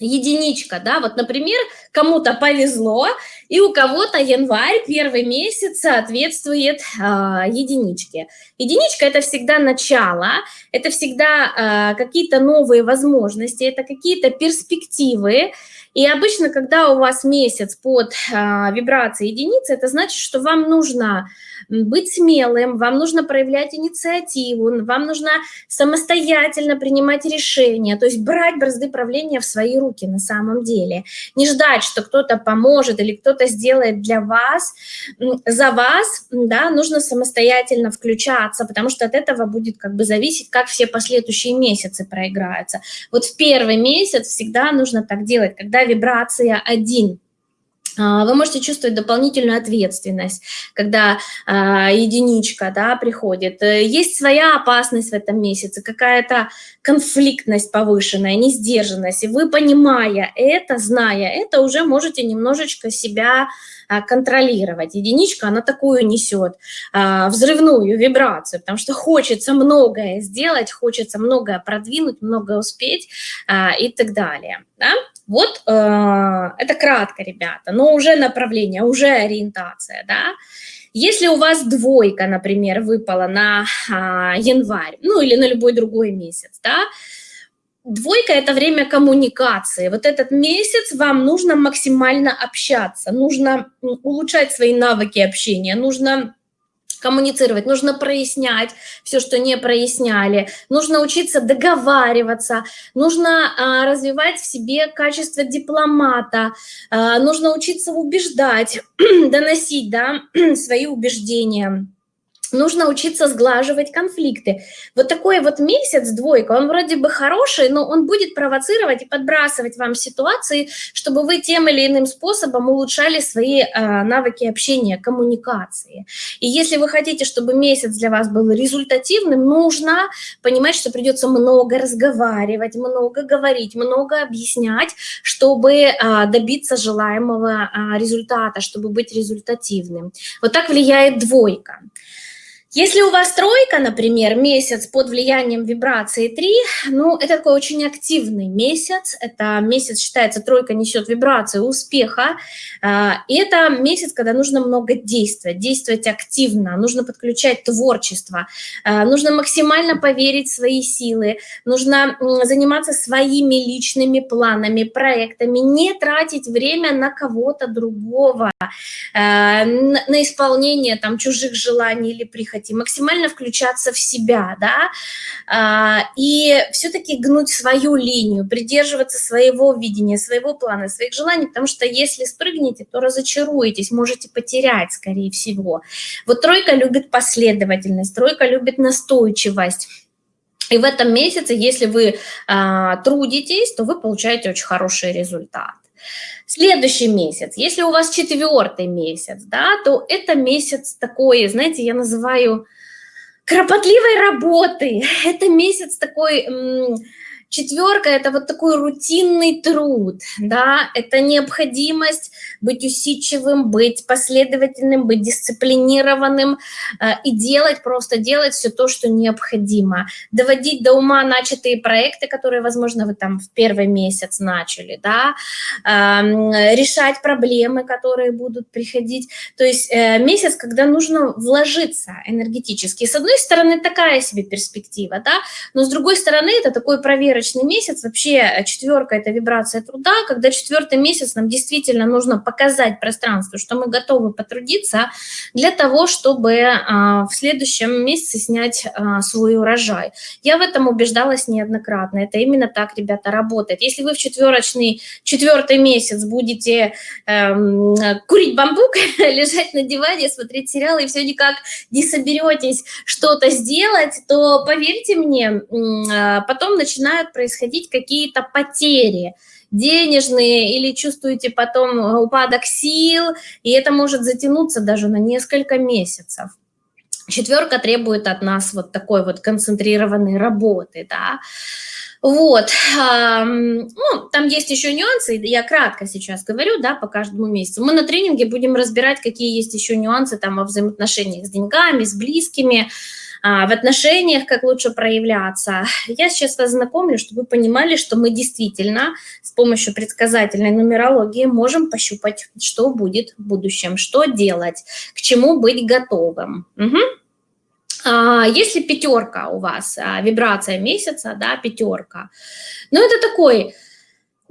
единичка, да, вот, например, кому-то повезло, и у кого-то январь, первый месяц, соответствует э, единичке. Единичка – это всегда начало, это всегда э, какие-то новые возможности, это какие-то перспективы, и обычно, когда у вас месяц под э, вибрацией единицы, это значит, что вам нужно быть смелым, вам нужно проявлять инициативу, вам нужно самостоятельно принимать решения, то есть брать бразды правления в свои руки на самом деле. Не ждать, что кто-то поможет или кто-то сделает для вас, за вас, да, нужно самостоятельно включаться, потому что от этого будет как бы зависеть, как все последующие месяцы проиграются. Вот в первый месяц всегда нужно так делать, когда вибрация один – вы можете чувствовать дополнительную ответственность, когда а, единичка да, приходит. Э, есть своя опасность в этом месяце, какая-то конфликтность повышенная, несдержанность. И вы, понимая это, зная это, уже можете немножечко себя а, контролировать. Единичка, она такую несет а, взрывную вибрацию, потому что хочется многое сделать, хочется многое продвинуть, многое успеть а, и так далее. Да? Вот э, это кратко, ребята, но уже направление, уже ориентация, да. Если у вас двойка, например, выпала на а, январь, ну или на любой другой месяц, да, Двойка – это время коммуникации. Вот этот месяц вам нужно максимально общаться, нужно улучшать свои навыки общения, нужно коммуницировать, нужно прояснять все, что не проясняли, нужно учиться договариваться, нужно а, развивать в себе качество дипломата, а, нужно учиться убеждать, <clears throat> доносить да, <clears throat> свои убеждения нужно учиться сглаживать конфликты. Вот такой вот месяц, двойка, он вроде бы хороший, но он будет провоцировать и подбрасывать вам ситуации, чтобы вы тем или иным способом улучшали свои э, навыки общения, коммуникации. И если вы хотите, чтобы месяц для вас был результативным, нужно понимать, что придется много разговаривать, много говорить, много объяснять, чтобы э, добиться желаемого э, результата, чтобы быть результативным. Вот так влияет двойка. Если у вас тройка, например, месяц под влиянием вибрации 3, ну, это такой очень активный месяц. Это месяц, считается, тройка несет вибрации успеха. А, и это месяц, когда нужно много действовать, действовать активно, нужно подключать творчество, а, нужно максимально поверить в свои силы, нужно заниматься своими личными планами, проектами, не тратить время на кого-то другого, а, на исполнение там чужих желаний или прихотей хотим, максимально включаться в себя, да, а, и все-таки гнуть свою линию, придерживаться своего видения, своего плана, своих желаний, потому что если спрыгнете, то разочаруетесь, можете потерять, скорее всего. Вот тройка любит последовательность, тройка любит настойчивость. И в этом месяце, если вы а, трудитесь, то вы получаете очень хороший результат. Следующий месяц, если у вас четвертый месяц, да, то это месяц такой, знаете, я называю кропотливой работы. <laughs> Это месяц такой Четверка – это вот такой рутинный труд, да, это необходимость быть усидчивым, быть последовательным, быть дисциплинированным э, и делать, просто делать все то, что необходимо. Доводить до ума начатые проекты, которые, возможно, вы там в первый месяц начали, да, э, решать проблемы, которые будут приходить. То есть э, месяц, когда нужно вложиться энергетически. С одной стороны, такая себе перспектива, да, но с другой стороны, это такой проверочный проверочный месяц, вообще э, четверка – это вибрация труда, когда четвертый месяц нам действительно нужно показать пространству, что мы готовы потрудиться для того, чтобы а, в следующем месяце снять а, свой урожай. Я в этом убеждалась неоднократно. Это именно так, ребята, работает. Если вы в четверочный, четвертый месяц будете эм, курить бамбук, <laughs> лежать на диване, смотреть сериалы и все никак не соберетесь что-то сделать, то поверьте мне, а, потом начинают происходить какие-то потери денежные или чувствуете потом упадок сил, и это может затянуться даже на несколько месяцев. Четверка требует от нас вот такой вот концентрированной работы, да. Вот, ну, там есть еще нюансы, я кратко сейчас говорю, да, по каждому месяцу. Мы на тренинге будем разбирать, какие есть еще нюансы там во взаимоотношениях с деньгами, с близкими, а, в отношениях, как лучше проявляться. Я сейчас вас знакомлю, чтобы вы понимали, что мы действительно с помощью предсказательной нумерологии можем пощупать, что будет в будущем, что делать, к чему быть готовым. Угу. Если пятерка у вас, а, вибрация месяца, да, пятерка, ну это такой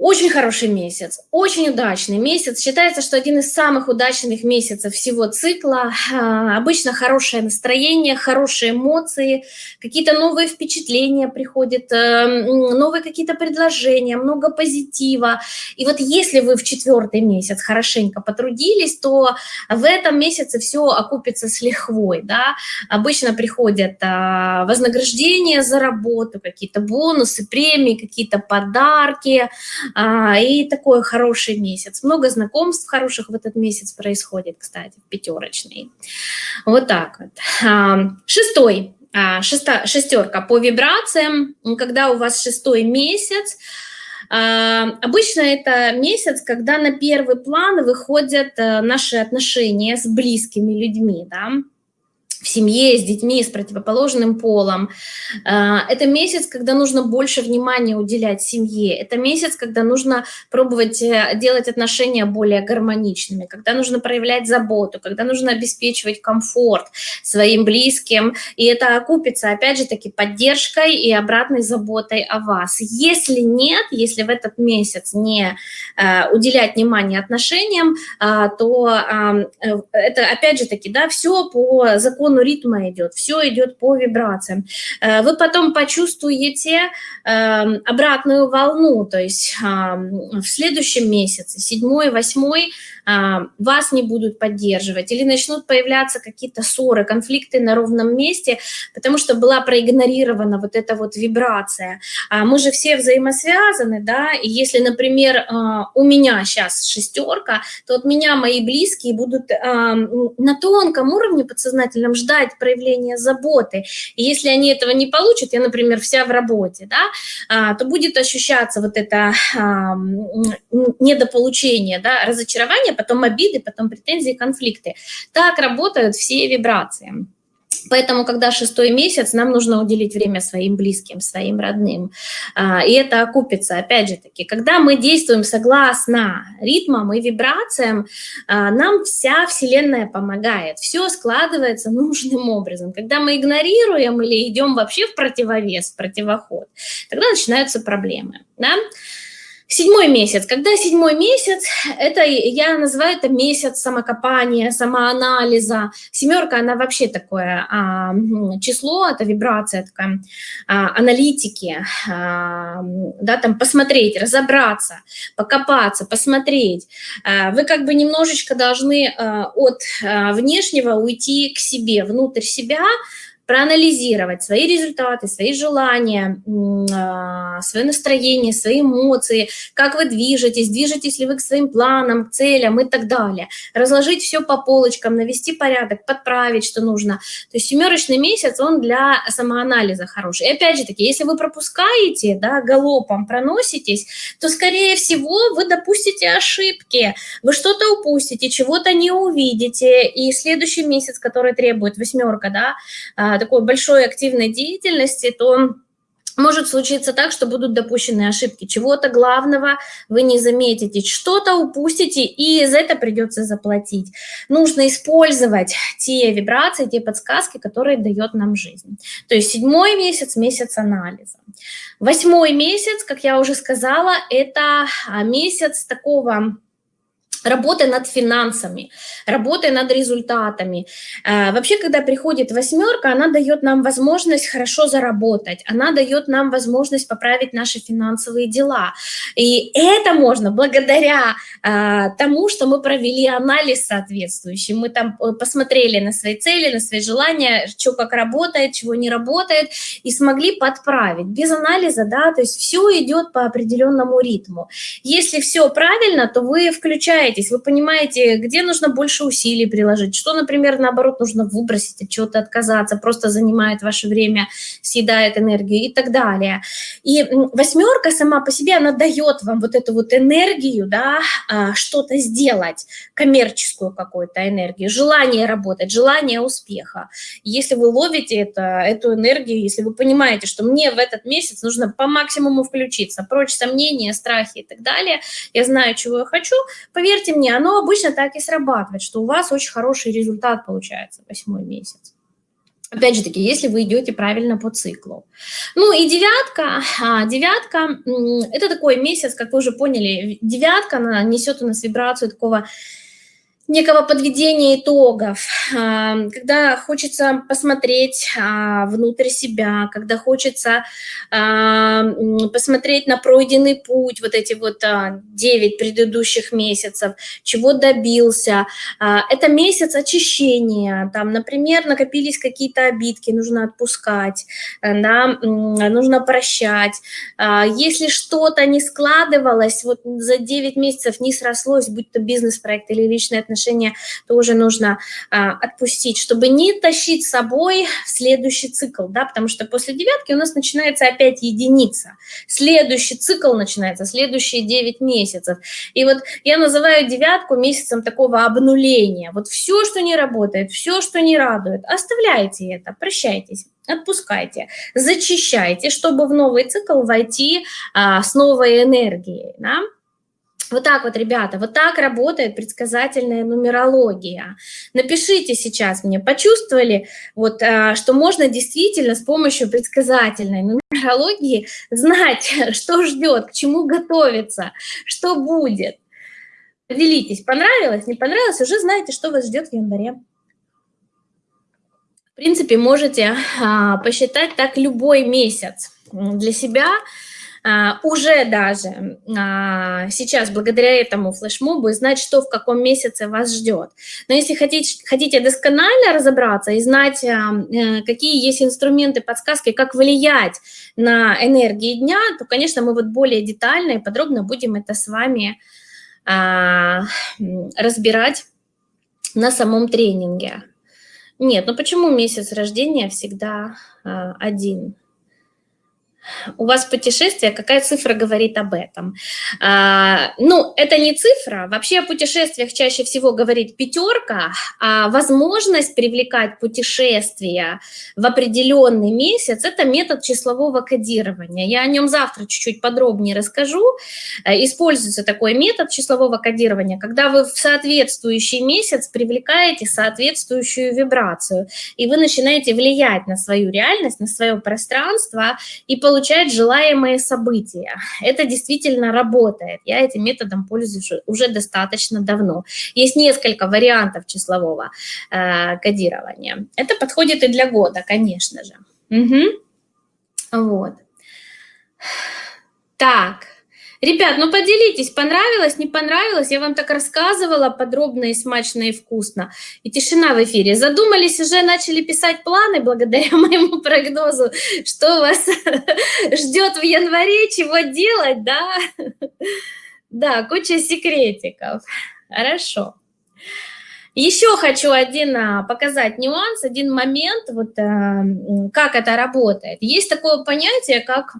очень хороший месяц, очень удачный месяц. Считается, что один из самых удачных месяцев всего цикла. Обычно хорошее настроение, хорошие эмоции, какие-то новые впечатления приходят, э, новые какие-то предложения, много позитива. И вот если вы в четвертый месяц хорошенько потрудились, то в этом месяце все окупится с лихвой. Да? Обычно приходят а, вознаграждения за работу, какие-то бонусы, премии, какие-то подарки, и такой хороший месяц. Много знакомств хороших в этот месяц происходит, кстати, пятерочный. Вот так вот. А, шестой, а, шеста, шестерка по вибрациям, когда у вас шестой месяц, Обычно это месяц, когда на первый план выходят э, наши отношения с близкими людьми, да, в семье, с детьми, с противоположным полом. А, это месяц, когда нужно больше внимания уделять семье. Это месяц, когда нужно пробовать э, делать отношения более гармоничными, когда нужно проявлять заботу, когда нужно обеспечивать комфорт своим близким. И это окупится, опять же таки, поддержкой и обратной заботой о вас. Если нет, если в этот месяц не э, уделять внимание отношениям, а, то э, это, опять же таки, да, все по закону закону ритма идет, все идет по вибрациям. Э, вы потом почувствуете эм, обратную волну, то есть в следующем месяце, седьмой, восьмой, вас не будут поддерживать, или начнут появляться какие-то ссоры, конфликты на ровном месте, потому что была проигнорирована вот эта вот вибрация. А мы же все взаимосвязаны, да, и если, например, у меня сейчас шестерка, то от меня мои близкие будут на тонком уровне подсознательном ждать проявления заботы. И если они этого не получат, я, например, вся в работе, да, то будет ощущаться вот это недополучение, да, разочарование, потом обиды, потом претензии, конфликты. Так работают все вибрации. Поэтому, когда шестой месяц, нам нужно уделить время своим близким, своим родным. А, и это окупится, опять же таки, когда мы действуем согласно ритмам и вибрациям, а, нам вся Вселенная помогает. Все складывается нужным образом. Когда мы игнорируем или идем вообще в противовес, в противоход, тогда начинаются проблемы. Да? Седьмой месяц. Когда седьмой месяц, это я называю это месяц самокопания, самоанализа. Семерка, она вообще такое а, число, это вибрация такая, а, аналитики, а, да, там посмотреть, разобраться, покопаться, посмотреть. А, вы как бы немножечко должны а, от а, внешнего уйти к себе, внутрь себя, проанализировать свои результаты, свои желания, а, свое настроение, свои эмоции, как вы движетесь, движетесь ли вы к своим планам, целям и так далее. Разложить все по полочкам, навести порядок, подправить, что нужно. То есть семерочный месяц, он для самоанализа хороший. И опять же таки, если вы пропускаете, да, галопом проноситесь, то, скорее всего, вы допустите ошибки, вы что-то упустите, чего-то не увидите, и следующий месяц, который требует восьмерка, да, а, такой большой активной деятельности, то может случиться так, что будут допущены ошибки. Чего-то главного вы не заметите, что-то упустите, и за это придется заплатить. Нужно использовать те вибрации, те подсказки, которые дает нам жизнь. То есть седьмой месяц – месяц анализа. Восьмой месяц, как я уже сказала, это а, месяц такого работы над финансами, работы над результатами. Э, вообще, когда приходит восьмерка, она дает нам возможность хорошо заработать, она дает нам возможность поправить наши финансовые дела. И это можно благодаря э, тому, что мы провели анализ соответствующий, мы там э, посмотрели на свои цели, на свои желания, что как работает, чего не работает, и смогли подправить. Без анализа, да, то есть все идет по определенному ритму. Если все правильно, то вы включаете справляетесь, вы понимаете, где нужно больше усилий приложить, что, например, наоборот, нужно выбросить, от чего-то отказаться, просто занимает ваше время, съедает энергию и так далее. И восьмерка сама по себе, она дает вам вот эту вот энергию, да, а, что-то сделать, коммерческую какую-то энергию, желание работать, желание успеха. Если вы ловите это, эту энергию, если вы понимаете, что мне в этот месяц нужно по максимуму включиться, прочь сомнения, страхи и так далее, я знаю, чего я хочу, поверьте, поверьте мне, оно обычно так и срабатывает, что у вас очень хороший результат получается восьмой месяц. Опять же таки, если вы идете правильно по циклу. Ну и девятка, а, девятка, это такой месяц, как вы уже поняли, девятка, она несет у нас вибрацию такого некого подведения итогов, а, когда хочется посмотреть а, внутрь себя, когда хочется а, посмотреть на пройденный путь, вот эти вот 9 предыдущих месяцев, чего добился. Это месяц очищения, там, например, накопились какие-то обидки, нужно отпускать, да, нужно прощать. Если что-то не складывалось, вот за 9 месяцев не срослось, будь то бизнес-проект или личные отношения, отношения тоже нужно а, отпустить, чтобы не тащить с собой следующий цикл, да, потому что после девятки у нас начинается опять единица. Следующий цикл начинается, следующие 9 месяцев. И вот я называю девятку месяцем такого обнуления. Вот все, что не работает, все, что не радует, оставляйте это, прощайтесь отпускайте, зачищайте, чтобы в новый цикл войти а, с новой энергией. Да? Вот так вот, ребята, вот так работает предсказательная нумерология. Напишите сейчас мне, почувствовали, вот, а, что можно действительно с помощью предсказательной нумерологии знать, <laughs> что ждет, к чему готовиться, что будет. Поделитесь, понравилось, не понравилось, уже знаете, что вас ждет в январе. В принципе, можете а, посчитать так любой месяц для себя, уже даже а, сейчас благодаря этому флешмобу знать, что в каком месяце вас ждет. Но если хотите, хотите досконально разобраться и знать, а, э, какие есть инструменты, подсказки, как влиять на энергии дня, то, конечно, мы вот более детально и подробно будем это с вами разбирать на самом тренинге. Нет, ну почему месяц рождения всегда один? У вас путешествие, какая цифра говорит об этом? А, ну, это не цифра, вообще о путешествиях чаще всего говорит пятерка, а возможность привлекать путешествия в определенный месяц – это метод числового кодирования. Я о нем завтра чуть-чуть подробнее расскажу. Э, используется такой метод числового кодирования, когда вы в соответствующий месяц привлекаете соответствующую вибрацию, и вы начинаете влиять на свою реальность, на свое пространство и получать получать желаемые события. Это действительно работает. Я этим методом пользуюсь уже достаточно давно. Есть несколько вариантов числового э, кодирования. Это подходит и для года, конечно же. Угу. Вот. Так. Ребят, ну поделитесь, понравилось, не понравилось? Я вам так рассказывала подробно и смачно и вкусно. И тишина в эфире. Задумались, уже начали писать планы благодаря <laughs> моему прогнозу, что вас <laughs> ждет в январе, чего делать, да? <laughs> Да, куча секретиков. Хорошо. Еще хочу один а, показать нюанс, один момент, вот а, как это работает. Есть такое понятие, как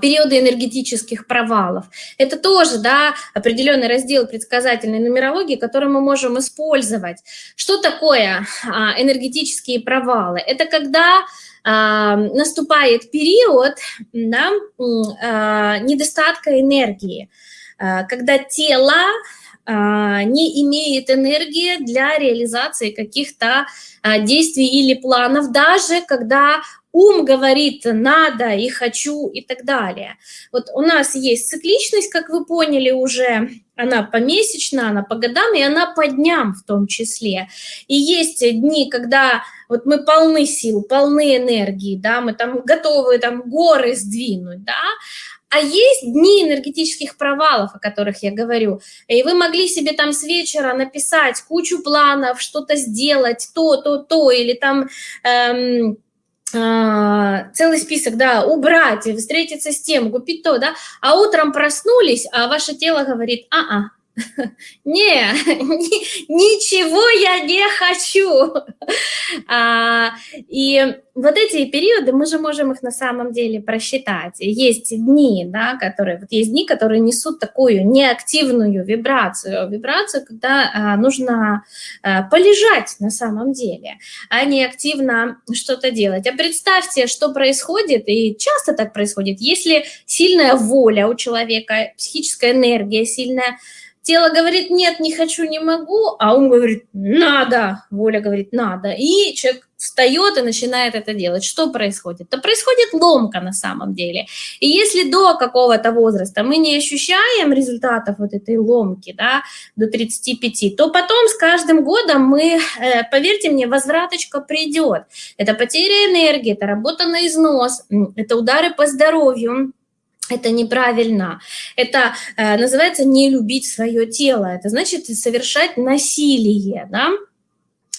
периоды энергетических провалов. Это тоже да, определенный раздел предсказательной нумерологии, который мы можем использовать. Что такое а, энергетические провалы? Это когда а, наступает период да, недостатка энергии, когда тело не имеет энергии для реализации каких-то действий или планов, даже когда ум говорит «надо» и «хочу» и так далее. Вот у нас есть цикличность, как вы поняли уже, она помесячна, она по годам, и она по дням в том числе. И есть дни, когда вот мы полны сил, полны энергии, да, мы там готовы там горы сдвинуть, да, а есть дни энергетических провалов, о которых я говорю. И вы могли себе там с вечера написать кучу планов, что-то сделать, то, то, то, или там... Эм, целый список, да, убрать, встретиться с тем, купить то, да, а утром проснулись, а ваше тело говорит, а-а, <laughs> не, <laughs> ничего я не хочу. А, и вот эти периоды, мы же можем их на самом деле просчитать. Есть дни, да, которые, вот есть дни, которые несут такую неактивную вибрацию, вибрацию, когда а, нужно а, полежать на самом деле, а не активно что-то делать. А представьте, что происходит, и часто так происходит, если сильная воля у человека, психическая энергия сильная, тело говорит, нет, не хочу, не могу, а ум говорит, надо, воля говорит, надо, и человек встает и начинает это делать. Что происходит? То происходит ломка на самом деле. И если до какого-то возраста мы не ощущаем результатов вот этой ломки, да, до 35, то потом с каждым годом мы, э, поверьте мне, возвраточка придет. Это потеря энергии, это работа на износ, это удары по здоровью, это неправильно. Это э, называется не любить свое тело. Это значит совершать насилие, да?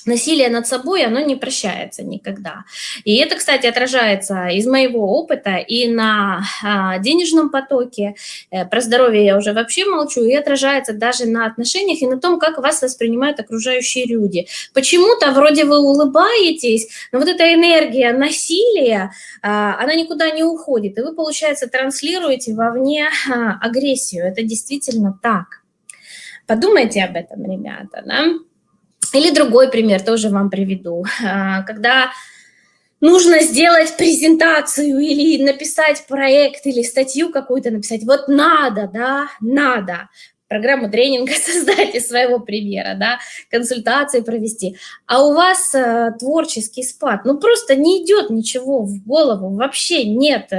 Насилие над собой, оно не прощается никогда. И это, кстати, отражается из моего опыта и на а, денежном потоке, э, про здоровье я уже вообще молчу, и отражается даже на отношениях и на том, как вас воспринимают окружающие люди. Почему-то вроде вы улыбаетесь, но вот эта энергия насилия, а, она никуда не уходит, и вы, получается, транслируете вовне а, агрессию. Это действительно так. Подумайте об этом, ребята, да? Или другой пример тоже вам приведу. А, когда нужно сделать презентацию или написать проект, или статью какую-то написать, вот надо, да, надо программу тренинга <laughs> создать из своего примера, да, консультации провести, а у вас э, творческий спад, ну просто не идет ничего в голову, вообще нет,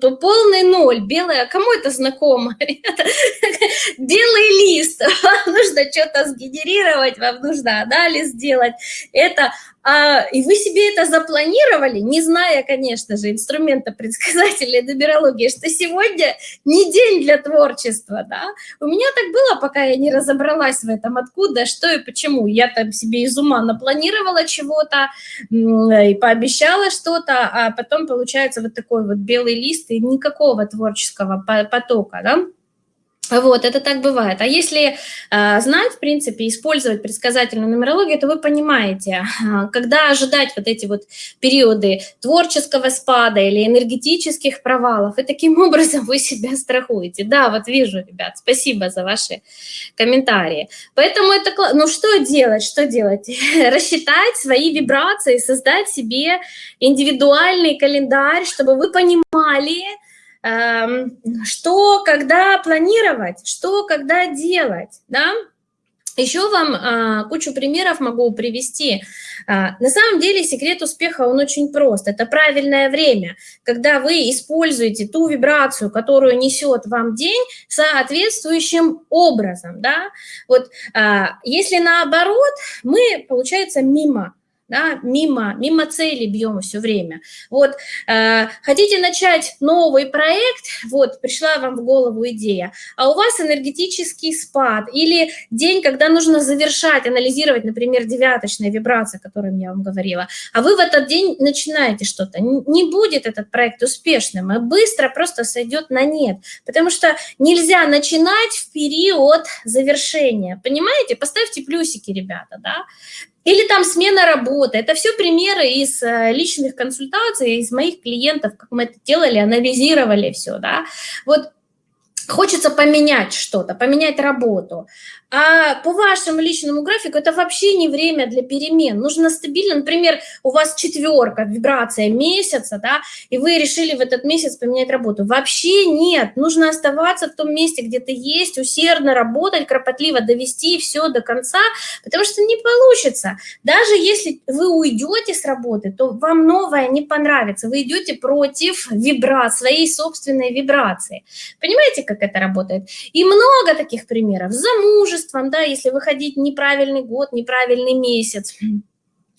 полный ноль, белая, кому это знакомо? <laughs> Белый лист, вам нужно что-то сгенерировать, вам нужно анализ сделать, это а, и вы себе это запланировали, не зная, конечно же, инструмента предсказательной нумерологии, что сегодня не день для творчества, да. У меня так было, пока я не разобралась в этом, откуда, что и почему. Я там себе из ума напланировала чего-то и пообещала что-то, а потом получается вот такой вот белый лист и никакого творческого потока, да. Вот, это так бывает. А если э, знать, в принципе, использовать предсказательную нумерологию, то вы понимаете, э, <laughs> когда ожидать вот эти вот периоды творческого спада или энергетических провалов, и таким <laughs> образом вы себя страхуете. Да, вот вижу, ребят, спасибо за ваши комментарии. Поэтому это, ну что делать, что делать? <laughs> Рассчитать свои вибрации, создать себе индивидуальный календарь, чтобы вы понимали, что, когда планировать, что, когда делать, да? Еще вам а, кучу примеров могу привести. А, на самом деле секрет успеха, он очень прост. Это правильное время, когда вы используете ту вибрацию, которую несет вам день, соответствующим образом. Да? Вот, а, если наоборот, мы, получается, мимо да, мимо, мимо цели бьем все время. Вот, э, хотите начать новый проект, вот, пришла вам в голову идея, а у вас энергетический спад или день, когда нужно завершать, анализировать, например, девяточные вибрации, о которых я вам говорила, а вы в этот день начинаете что-то, не будет этот проект успешным, и быстро просто сойдет на нет, потому что нельзя начинать в период завершения, понимаете? Поставьте плюсики, ребята, да? Или там смена работы. Это все примеры из э, личных консультаций, из моих клиентов, как мы это делали, анализировали все, да. Вот хочется поменять что-то, поменять работу. А по вашему личному графику это вообще не время для перемен. Нужно стабильно, например, у вас четверка, вибрация месяца, да, и вы решили в этот месяц поменять работу. Вообще нет, нужно оставаться в том месте, где ты есть, усердно работать, кропотливо довести все до конца, потому что не получится. Даже если вы уйдете с работы, то вам новое не понравится. Вы идете против вибра, своей собственной вибрации. Понимаете, как это работает? И много таких примеров. Замужество, замужеством, да, если выходить неправильный год, неправильный месяц,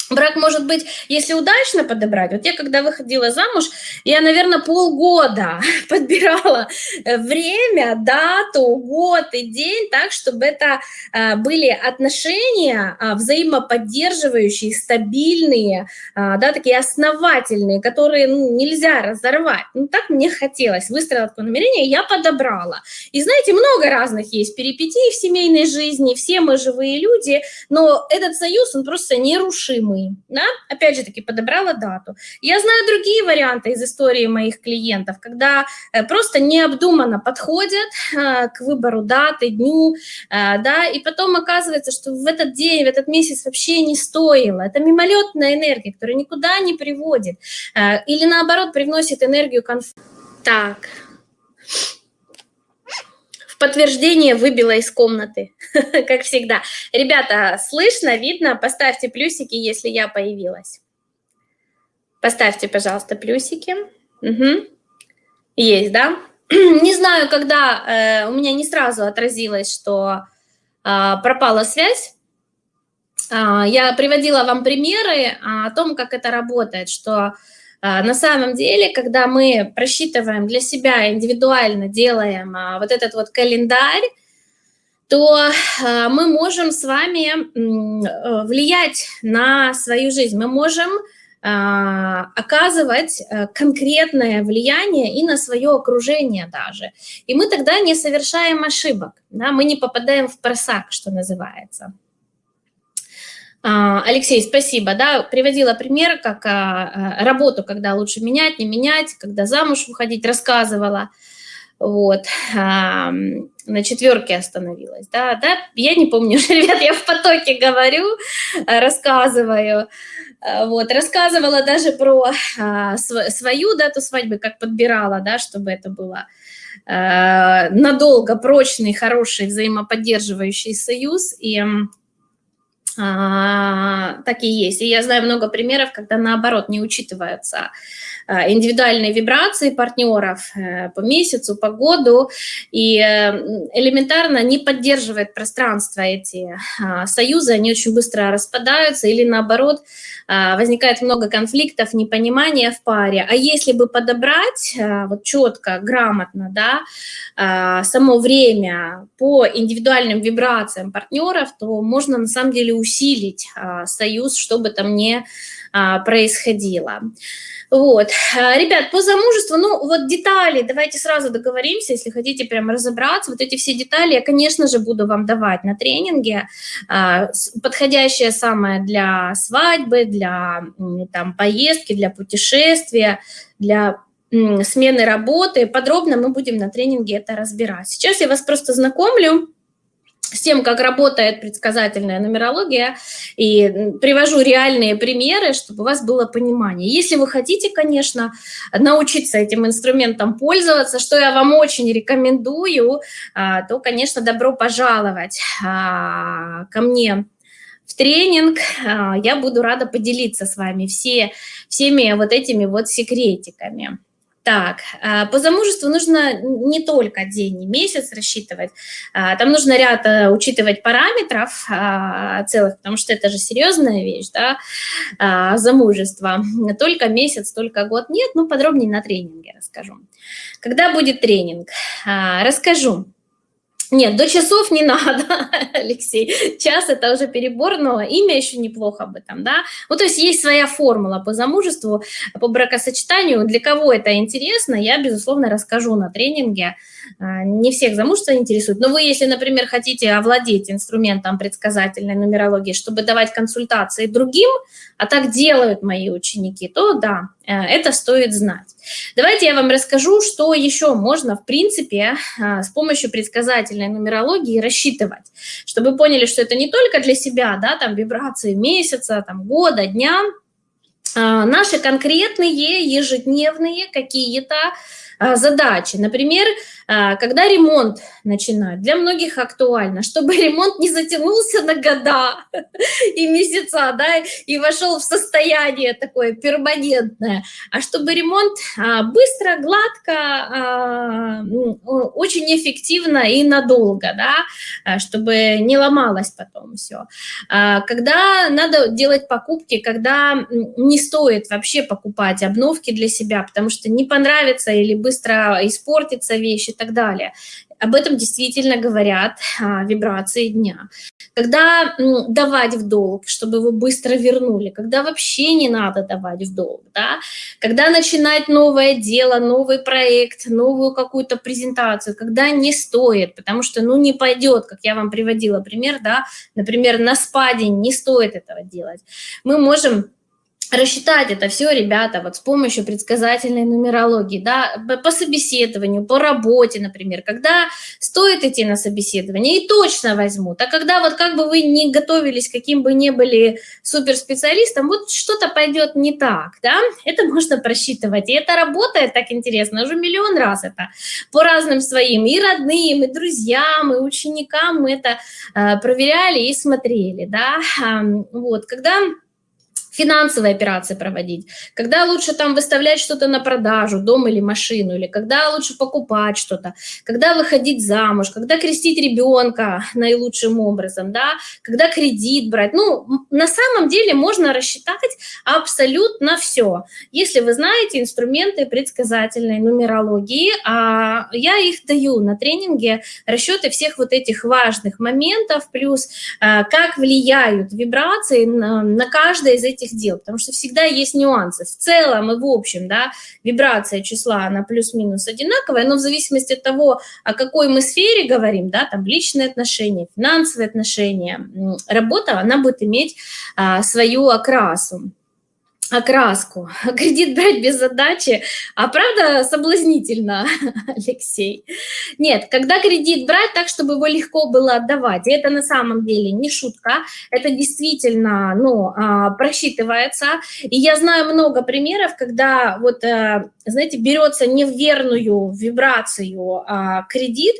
Брак может быть, если удачно подобрать. Вот я когда выходила замуж, я, наверное, полгода <laughs> подбирала э, время, дату, год и день так, чтобы это э, были отношения а, взаимоподдерживающие, стабильные, а, да, такие основательные, которые ну, нельзя разорвать. Ну, так мне хотелось. Выстроила такое намерение, я подобрала. И знаете, много разных есть перипетий в семейной жизни, все мы живые люди, но этот союз, он просто нерушимый мы, да? опять же таки подобрала дату. Я знаю другие варианты из истории моих клиентов, когда э, просто необдуманно подходят э, к выбору даты, дню, э, да, и потом оказывается, что в этот день, в этот месяц вообще не стоило. Это мимолетная энергия, которая никуда не приводит. Или наоборот, привносит энергию конфликта. Так, подтверждение выбила из комнаты, <laughs> как всегда. Ребята, слышно, видно? Поставьте плюсики, если я появилась. Поставьте, пожалуйста, плюсики. Угу. Есть, да? <clears throat> Не знаю, когда э, у меня не сразу отразилось, что э, пропала связь. Э, я приводила вам примеры о том, как это работает, что на самом деле, когда мы просчитываем для себя индивидуально, делаем э, вот этот вот календарь, то э, мы можем с вами э, влиять на свою жизнь. Мы можем а, оказывать э, конкретное влияние и на свое окружение даже. И мы тогда не совершаем ошибок, да, мы не попадаем в просак, что называется. А, Алексей, спасибо. Да, приводила пример, как а, работу, когда лучше менять, не менять, когда замуж выходить, рассказывала. Вот, на четверке остановилась. Да, да, я не помню, <laughs> ребят, я в потоке говорю, рассказываю. Э, вот, рассказывала даже про а, свою дату свадьбы, как подбирала, да, чтобы это было а, надолго прочный, хороший, взаимоподдерживающий союз, и а, так и есть. И я знаю много примеров, когда наоборот не учитываются а, индивидуальные вибрации партнеров э, по месяцу, по году, и э, элементарно не поддерживает пространство эти а, союзы, они очень быстро распадаются, или наоборот, а, возникает много конфликтов, непонимания в паре. А если бы подобрать вот четко, грамотно, да, само время по индивидуальным вибрациям партнеров, то можно на самом деле усилить союз, чтобы там не происходило. Вот. А, ребят, по замужеству, ну, вот детали, давайте сразу договоримся, если хотите прям разобраться, вот эти все детали я, конечно же, буду вам давать на тренинге, а, подходящее самое для свадьбы, для там поездки, для путешествия, для смены работы. Подробно мы будем на тренинге это разбирать. Сейчас я вас просто знакомлю с тем, как работает предсказательная нумерология, и привожу реальные примеры, чтобы у вас было понимание. Если вы хотите, конечно, научиться этим инструментом пользоваться, что я вам очень рекомендую, а, то, конечно, добро пожаловать а, ко мне в тренинг. А, я буду рада поделиться с вами все, всеми вот этими вот секретиками. Так, а, по замужеству нужно не только день и месяц рассчитывать, а, там нужно ряд э, учитывать параметров а, целых, потому что это же серьезная вещь, да, замужество. Только месяц, только год нет, ну подробнее на тренинге расскажу. Когда будет тренинг? Расскажу. Нет, до часов не <laughs> надо, Алексей. Час это уже перебор, но имя еще неплохо об этом, да. Ну, то есть есть своя формула по замужеству, по бракосочетанию. Для кого это интересно, я, безусловно, расскажу на тренинге. А, не всех замужество интересует. Но вы, если, например, хотите овладеть инструментом предсказательной нумерологии, чтобы давать консультации другим, а так делают мои ученики, то да, это стоит знать. Давайте я вам расскажу, что еще можно, в принципе, э, с помощью предсказательной нумерологии рассчитывать, чтобы поняли, что это не только для себя, да, там вибрации месяца, там года, дня, а наши конкретные ежедневные какие-то задачи. Например, когда ремонт начинают, для многих актуально, чтобы <laughs> ремонт не затянулся на года <laughs> и месяца, да, и вошел в состояние такое перманентное, а чтобы ремонт а, быстро, гладко, очень эффективно и надолго, да, чтобы не ломалось потом все. Когда надо делать покупки, когда не стоит вообще покупать обновки для себя, потому что не понравится или быстро испортится вещь и так далее. Об этом действительно говорят а, вибрации дня. Когда м, давать в долг, чтобы его быстро вернули, когда вообще не надо давать в долг, да? когда начинать новое дело, новый проект, новую какую-то презентацию, когда не стоит, потому что ну не пойдет, как я вам приводила пример, да, например, на спа день не стоит этого делать. Мы можем рассчитать это все, ребята, вот с помощью предсказательной нумерологии, да, по собеседованию, по работе, например, когда стоит идти на собеседование, и точно возьмут, а когда вот как бы вы не готовились, каким бы ни были суперспециалистом, вот что-то пойдет не так, да, это можно просчитывать, и это работает так интересно, уже миллион раз это по разным своим и родным, и друзьям, и ученикам мы это э, проверяли и смотрели, да, вот, когда финансовые операции проводить, когда лучше там выставлять что-то на продажу, дом или машину, или когда лучше покупать что-то, когда выходить замуж, когда крестить ребенка наилучшим образом, да, когда кредит брать. Ну, на самом деле можно рассчитать абсолютно все. Если вы знаете инструменты предсказательной нумерологии, а я их даю на тренинге, расчеты всех вот этих важных моментов, плюс э, как влияют вибрации на, каждое из этих этих дел, потому что всегда есть нюансы. В целом и в общем, да, вибрация числа, она плюс-минус одинаковая, но в зависимости от того, о какой мы сфере говорим, да, там личные отношения, финансовые отношения, работа, она будет иметь а, свою окрасу окраску. <laughs> Кредит брать без задачи, а правда соблазнительно, <laughs> Алексей? Нет, когда кредит брать так, чтобы его легко было отдавать, и это на самом деле не шутка, это действительно, ну, а, просчитывается. И я знаю много примеров, когда вот, э, знаете, берется не в верную вибрацию а, кредит,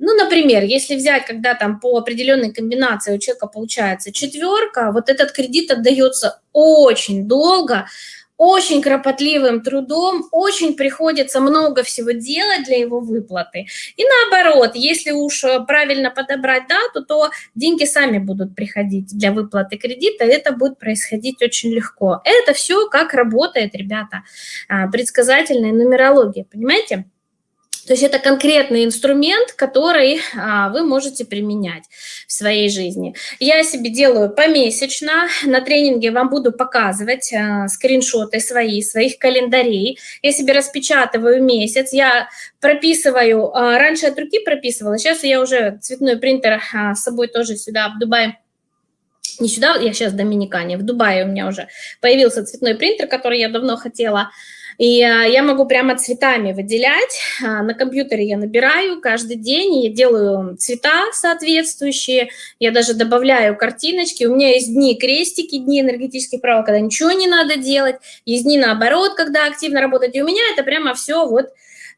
ну, например, если взять, когда там по определенной комбинации у человека получается четверка, вот этот кредит отдается очень долго, очень кропотливым трудом, очень приходится много всего делать для его выплаты. И наоборот, если уж э, правильно подобрать дату, то деньги сами будут приходить для выплаты кредита, это будет происходить очень легко. Это все как работает, ребята, а, предсказательная нумерология, понимаете? То есть это конкретный инструмент, который а, вы можете применять в своей жизни. Я себе делаю помесячно. На тренинге вам буду показывать а, скриншоты свои, своих календарей. Я себе распечатываю месяц. Я прописываю, а, раньше от руки прописывала, сейчас я уже цветной принтер а, с собой тоже сюда в Дубай не сюда, я сейчас в Доминикане, в Дубае у меня уже появился цветной принтер, который я давно хотела и а, я могу прямо цветами выделять. А, на компьютере я набираю каждый день, я делаю цвета соответствующие, я даже добавляю картиночки. У меня есть дни крестики, дни энергетических прав, когда ничего не надо делать, есть дни наоборот, когда активно работать. И у меня это прямо все вот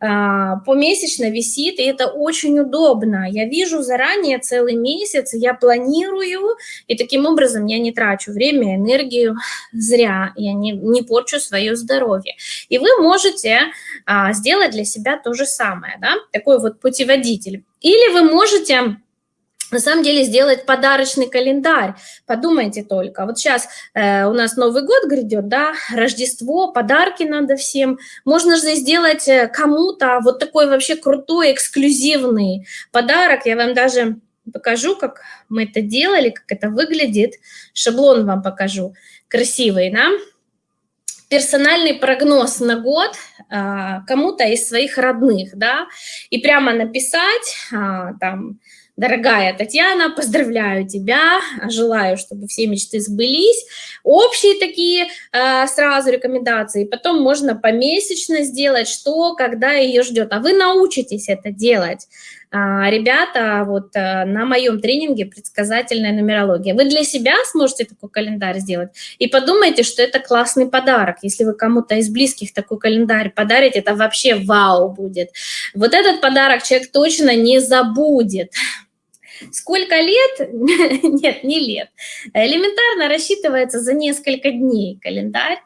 помесячно висит, и это очень удобно. Я вижу заранее целый месяц, я планирую, и таким образом я не трачу время, энергию <laughs> зря, я не, не порчу свое здоровье. И вы можете а, сделать для себя то же самое, да? такой вот путеводитель. Или вы можете на самом деле сделать подарочный календарь. Подумайте только. Вот сейчас э, у нас Новый год грядет, да, Рождество, подарки надо всем. Можно же сделать э, кому-то вот такой вообще крутой, эксклюзивный подарок. Я вам даже покажу, как мы это делали, как это выглядит. Шаблон вам покажу. Красивый, да? персональный прогноз на год а, кому-то из своих родных, да, и прямо написать а, там Дорогая Татьяна, поздравляю тебя, желаю, чтобы все мечты сбылись. Общие такие э, сразу рекомендации, потом можно помесячно сделать, что, когда ее ждет. А вы научитесь это делать. А, ребята, вот э, на моем тренинге предсказательная нумерология. Вы для себя сможете такой календарь сделать и подумайте, что это классный подарок. Если вы кому-то из близких такой календарь подарите, это вообще вау будет. Вот этот подарок человек точно не забудет. Сколько лет? <laughs> Нет, не лет. Элементарно рассчитывается за несколько дней календарь.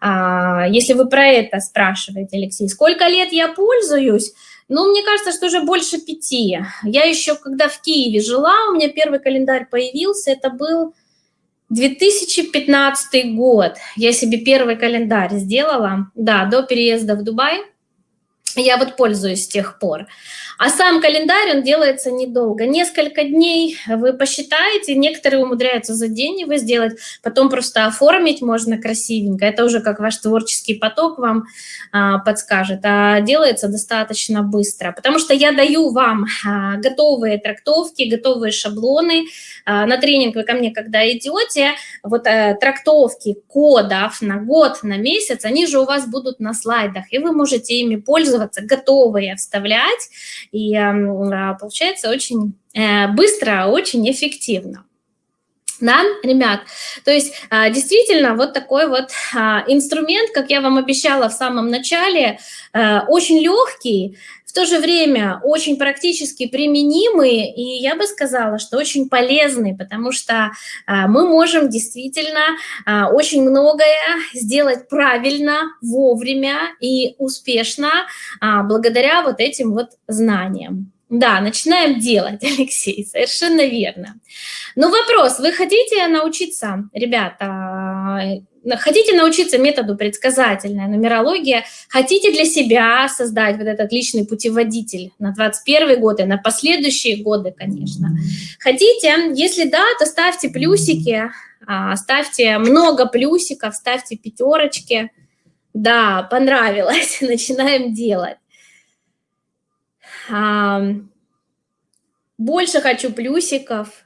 А, если вы про это спрашиваете, Алексей, сколько лет я пользуюсь? Ну, мне кажется, что уже больше пяти. Я еще, когда в Киеве жила, у меня первый календарь появился, это был 2015 год. Я себе первый календарь сделала, да, до переезда в Дубай. Я вот пользуюсь с тех пор. А сам календарь, он делается недолго. Несколько дней вы посчитаете, некоторые умудряются за день его сделать, потом просто оформить можно красивенько. Это уже как ваш творческий поток вам а, подскажет. А делается достаточно быстро, потому что я даю вам а, готовые трактовки, готовые шаблоны. А, на тренинг вы ко мне когда идете, вот а, трактовки кодов на год, на месяц, они же у вас будут на слайдах, и вы можете ими пользоваться, готовые вставлять, и а, получается очень э, быстро, очень эффективно. Да, ребят, то есть а, действительно вот такой вот а, инструмент, как я вам обещала в самом начале, э, очень легкий, в то же время очень практически применимый, и я бы сказала, что очень полезный, потому что мы можем действительно очень многое сделать правильно, вовремя и успешно благодаря вот этим вот знаниям. Да, начинаем делать, <laughs> Алексей, совершенно верно. Но вопрос, вы хотите научиться, ребята, хотите научиться методу предсказательная нумерология, хотите для себя создать вот этот личный путеводитель на 21 год и на последующие годы, конечно. Хотите, если да, то ставьте плюсики, а, ставьте много плюсиков, ставьте пятерочки. Да, понравилось, <laughs> начинаем делать. Больше хочу плюсиков.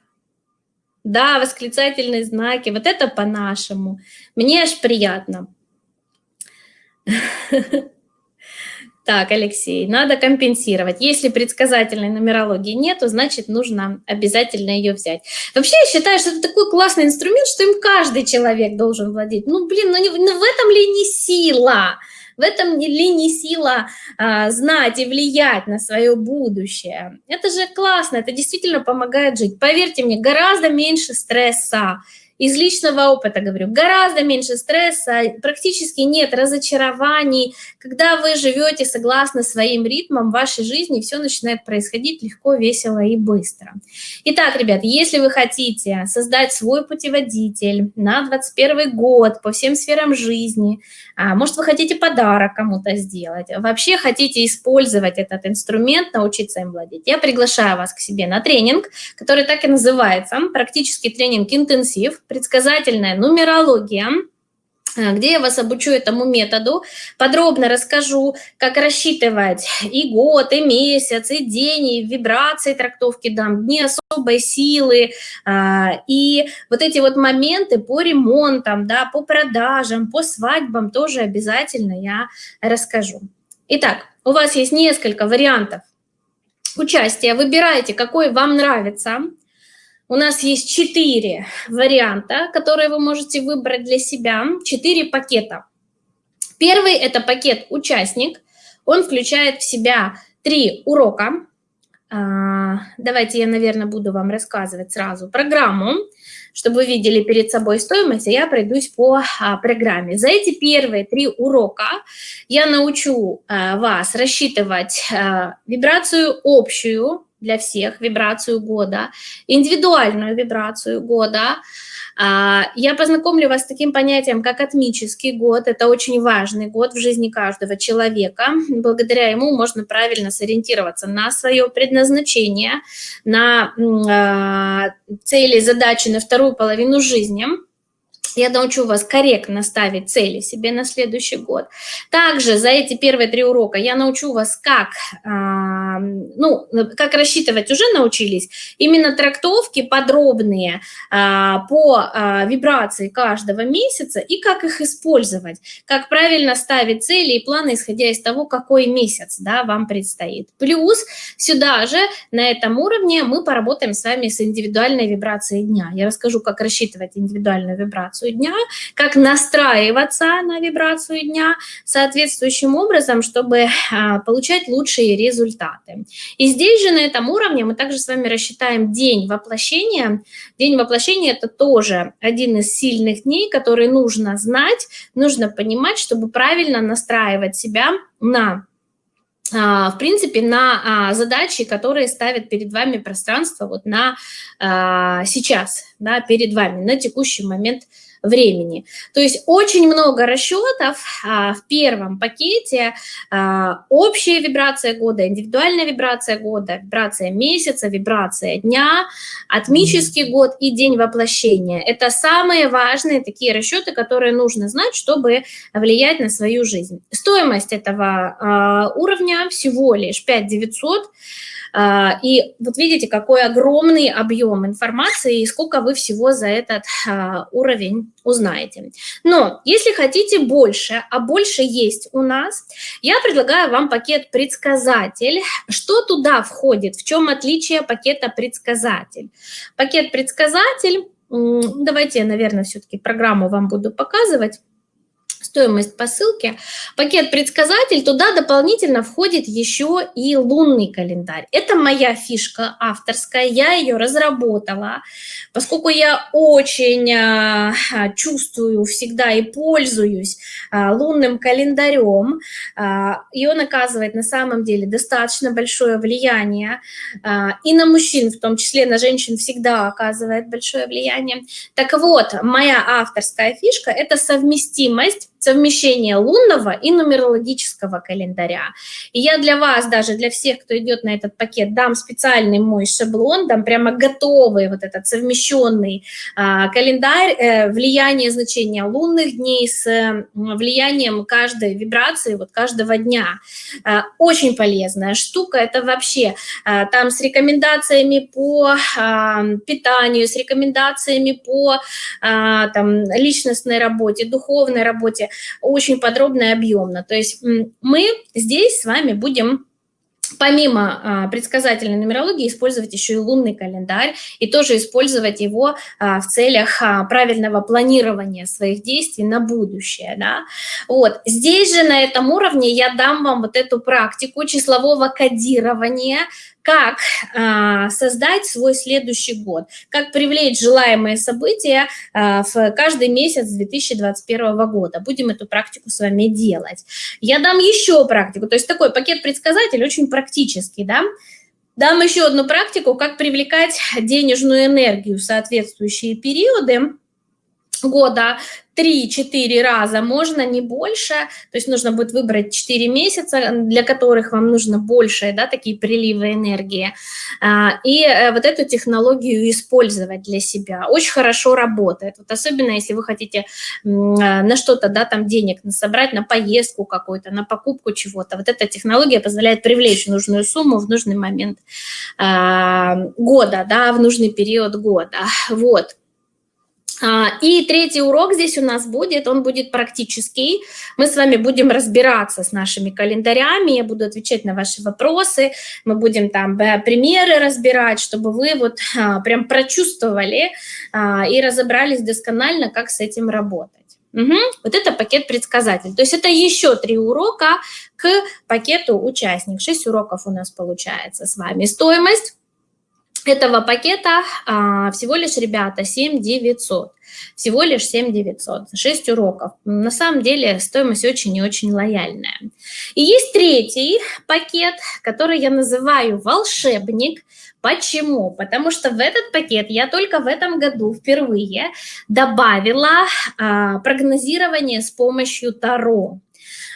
Да, восклицательные знаки. Вот это по-нашему. Мне аж приятно. <laughs> Так, Алексей, надо компенсировать. Если предсказательной нумерологии нету, значит, нужно обязательно ее взять. Вообще, я считаю, что это такой классный инструмент, что им каждый человек должен владеть. Ну, блин, ну, не, ну в этом ли не сила? В этом ли не сила а, знать и влиять на свое будущее? Это же классно, это действительно помогает жить. Поверьте мне, гораздо меньше стресса, из личного опыта говорю, гораздо меньше стресса, практически нет разочарований. Когда вы живете согласно своим ритмам вашей жизни, все начинает происходить легко, весело и быстро. Итак, ребят, если вы хотите создать свой путеводитель на 21 год по всем сферам жизни, а, может, вы хотите подарок кому-то сделать, вообще хотите использовать этот инструмент, научиться им владеть, я приглашаю вас к себе на тренинг, который так и называется, практический тренинг интенсив, предсказательная нумерология, где я вас обучу этому методу, подробно расскажу, как рассчитывать и год, и месяц, и день, и вибрации трактовки дам, дни особой силы, а, и вот эти вот моменты по ремонтам, да, по продажам, по свадьбам тоже обязательно я расскажу. Итак, у вас есть несколько вариантов участия, выбирайте, какой вам нравится, у нас есть четыре варианта, которые вы можете выбрать для себя, четыре пакета. Первый – это пакет «Участник». Он включает в себя три урока. А, давайте я, наверное, буду вам рассказывать сразу программу, чтобы вы видели перед собой стоимость, а я пройдусь по а, программе. За эти первые три урока я научу а, вас рассчитывать вибрацию общую, для всех вибрацию года, индивидуальную вибрацию года. А, я познакомлю вас с таким понятием, как атмический год. Это очень важный год в жизни каждого человека. Благодаря ему можно правильно сориентироваться на свое предназначение, на а, цели, задачи на вторую половину жизни – я научу вас корректно ставить цели себе на следующий год. Также за эти первые три урока я научу вас, как, ну, как рассчитывать, уже научились. Именно трактовки подробные э, по э, вибрации каждого месяца и как их использовать. Как правильно ставить цели и планы, исходя из того, какой месяц да, вам предстоит. Плюс сюда же, на этом уровне, мы поработаем с вами с индивидуальной вибрацией дня. Я расскажу, как рассчитывать индивидуальную вибрацию вибрацию дня, как настраиваться на вибрацию дня соответствующим образом, чтобы а, получать лучшие результаты. И здесь же на этом уровне мы также с вами рассчитаем день воплощения. День воплощения – это тоже один из сильных дней, который нужно знать, нужно понимать, чтобы правильно настраивать себя на а, в принципе, на а, задачи, которые ставит перед вами пространство вот на сейчас, да, перед вами, на текущий момент. То есть очень много расчетов а, в первом пакете. А, общая вибрация года, индивидуальная вибрация года, вибрация месяца, вибрация дня, атмический год и день воплощения. Это самые важные такие расчеты, которые нужно знать, чтобы влиять на свою жизнь. Стоимость этого а, уровня всего лишь 5 900 а, и вот видите, какой огромный объем информации и сколько вы всего за этот а, уровень узнаете. Но если хотите больше, а больше есть у нас, я предлагаю вам пакет «Предсказатель». Что туда входит? В чем отличие пакета «Предсказатель»? Пакет «Предсказатель», давайте я, наверное, все-таки программу вам буду показывать стоимость по ссылке. Пакет «Предсказатель», туда дополнительно входит еще и лунный календарь. Это моя фишка авторская, я ее разработала, поскольку я очень а, чувствую всегда и пользуюсь а, лунным календарем, а, и он оказывает на самом деле достаточно большое влияние и на мужчин, в том числе на женщин всегда оказывает большое влияние. Так вот, моя авторская фишка – это совместимость совмещение лунного и нумерологического календаря. И я для вас, даже для всех, кто идет на этот пакет, дам специальный мой шаблон, дам прямо готовый вот этот совмещенный а, календарь, э, влияние значения лунных дней с э, влиянием каждой вибрации, вот каждого дня. А, очень полезная штука, это вообще а, там с рекомендациями по а, питанию, с рекомендациями по а, там, личностной работе, духовной работе очень подробно и объемно. То есть мы здесь с вами будем помимо а, предсказательной нумерологии использовать еще и лунный календарь и тоже использовать его а, в целях а, правильного планирования своих действий на будущее. Да? Вот. Здесь же на этом уровне я дам вам вот эту практику числового кодирования как э, создать свой следующий год, как привлечь желаемые события э, в каждый месяц 2021 года. Будем эту практику с вами делать. Я дам еще практику, то есть такой пакет предсказатель очень практический, да, Дам еще одну практику, как привлекать денежную энергию в соответствующие периоды года 3-4 раза, можно не больше, то есть нужно будет выбрать 4 месяца, для которых вам нужно больше, да, такие приливы энергии, а, и э, вот эту технологию использовать для себя. Очень хорошо работает, вот особенно если вы хотите э, на что-то, да, там денег собрать, на поездку какую-то, на покупку чего-то. Вот эта технология позволяет привлечь нужную сумму в нужный момент а, года, да, в нужный период года. Вот. А, и третий урок здесь у нас будет, он будет практический. Мы с вами будем разбираться с нашими календарями, я буду отвечать на ваши вопросы, мы будем там примеры разбирать, чтобы вы вот а, прям прочувствовали а, и разобрались досконально, как с этим работать. Угу. Вот это пакет предсказатель. То есть это еще три урока к пакету участник. Шесть уроков у нас получается с вами. Стоимость этого пакета а, всего лишь, ребята, 7 900. Всего лишь 7 900, 6 уроков. На самом деле стоимость очень и очень лояльная. И есть третий пакет, который я называю «Волшебник». Почему? Потому что в этот пакет я только в этом году впервые добавила а, прогнозирование с помощью Таро.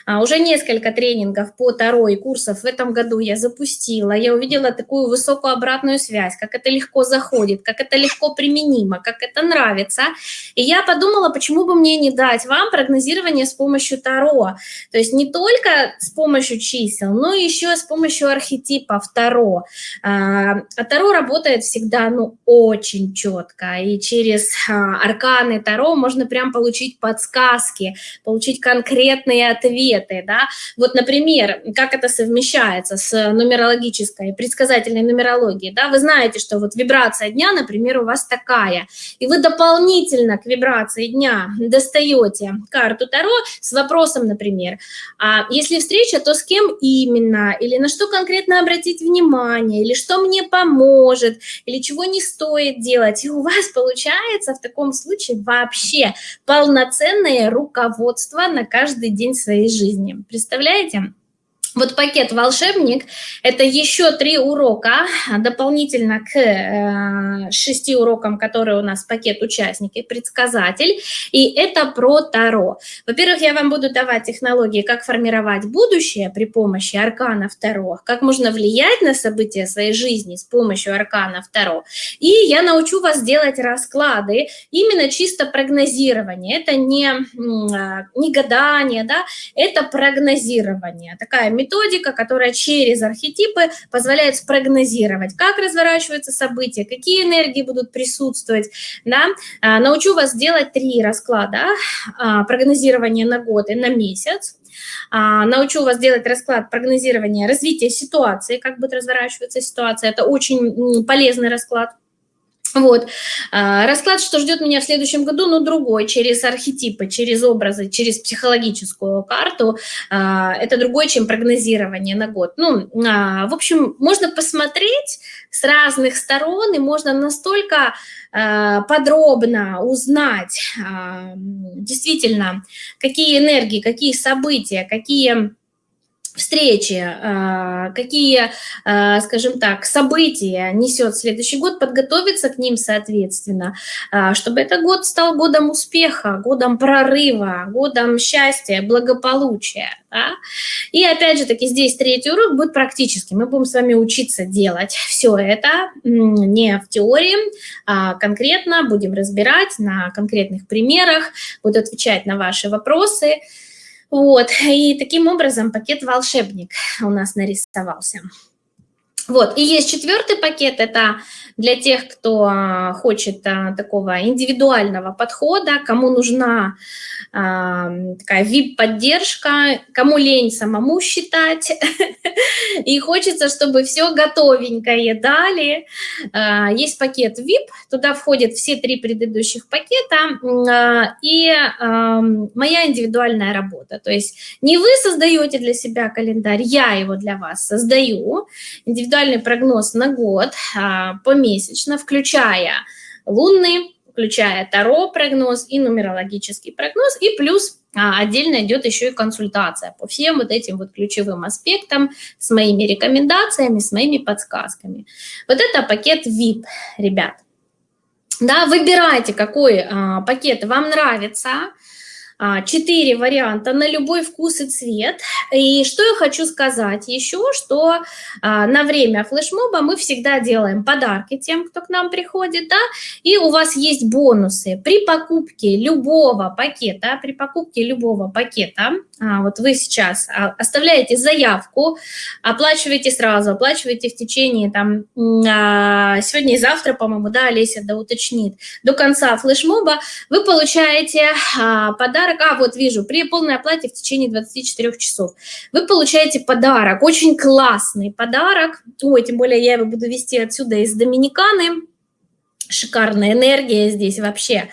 А, уже несколько тренингов по Таро и курсов в этом году я запустила. Я увидела такую высокую обратную связь, как это легко заходит, как это легко применимо, как это нравится. И я подумала, почему бы мне не дать вам прогнозирование с помощью Таро. То есть не только с помощью чисел, но еще с помощью архетипов Таро. А, а Таро работает всегда ну, очень четко. И через а, арканы Таро можно прям получить подсказки, получить конкретные ответы ответы, да, вот, например, как это совмещается с нумерологической, предсказательной нумерологией, да, вы знаете, что вот вибрация дня, например, у вас такая, и вы дополнительно к вибрации дня достаете карту Таро с вопросом, например, а если встреча, то с кем именно, или на что конкретно обратить внимание, или что мне поможет, или чего не стоит делать, и у вас получается в таком случае вообще полноценное руководство на каждый день своей жизни жизни. Представляете? Вот пакет «Волшебник» – это еще три урока, дополнительно к э, шести урокам, которые у нас пакет «Участники», «Предсказатель», и это про Таро. Во-первых, я вам буду давать технологии, как формировать будущее при помощи арканов Таро, как можно влиять на события своей жизни с помощью арканов Таро, и я научу вас делать расклады, именно чисто прогнозирование, это не, а, не гадание, да, это прогнозирование, такая методика, методика, которая через архетипы позволяет спрогнозировать, как разворачиваются события, какие энергии будут присутствовать. Да? А, научу вас делать три расклада а, прогнозирования на год и на месяц. А, научу вас делать расклад прогнозирования развития ситуации, как будет разворачиваться ситуация. Это очень полезный расклад. Вот. А, расклад, что ждет меня в следующем году, но ну, другой, через архетипы, через образы, через психологическую карту. А, это другой, чем прогнозирование на год. Ну, а, в общем, можно посмотреть с разных сторон, и можно настолько подробно узнать действительно, какие энергии, какие события, какие встречи, а, какие, а, скажем так, события несет следующий год, подготовиться к ним соответственно, а, чтобы этот год стал годом успеха, годом прорыва, годом счастья, благополучия. Да? И опять же таки здесь третий урок будет практический. Мы будем с вами учиться делать все это не в теории, а конкретно будем разбирать на конкретных примерах, буду отвечать на ваши вопросы. Вот, и таким образом пакет «Волшебник» у нас нарисовался. Вот, и есть четвертый пакет, это для тех, кто а, хочет а, такого индивидуального подхода, кому нужна а, такая VIP-поддержка, кому лень самому считать, <laughs> и хочется, чтобы все готовенькое дали. Есть пакет VIP, туда входят все три предыдущих пакета, и моя индивидуальная работа. То есть не вы создаете для себя календарь, я его для вас создаю, индивидуальный прогноз на год, помесячно, включая лунный, включая Таро прогноз и нумерологический прогноз, и плюс а, отдельно идет еще и консультация по всем вот этим вот ключевым аспектам с моими рекомендациями, с моими подсказками. Вот это пакет VIP, ребят. Да, выбирайте, какой а, пакет вам нравится, четыре варианта на любой вкус и цвет. И что я хочу сказать еще, что а, на время флешмоба мы всегда делаем подарки тем, кто к нам приходит, да, и у вас есть бонусы при покупке любого пакета, при покупке любого пакета, а, вот вы сейчас оставляете заявку, оплачиваете сразу, оплачиваете в течение там сегодня и завтра, по-моему, да, Олеся да уточнит, до конца флешмоба вы получаете подарок подарок, а вот вижу, при полной оплате в течение 24 часов. Вы получаете подарок, очень классный подарок, ой, тем более я его буду вести отсюда из Доминиканы, шикарная энергия здесь вообще, а,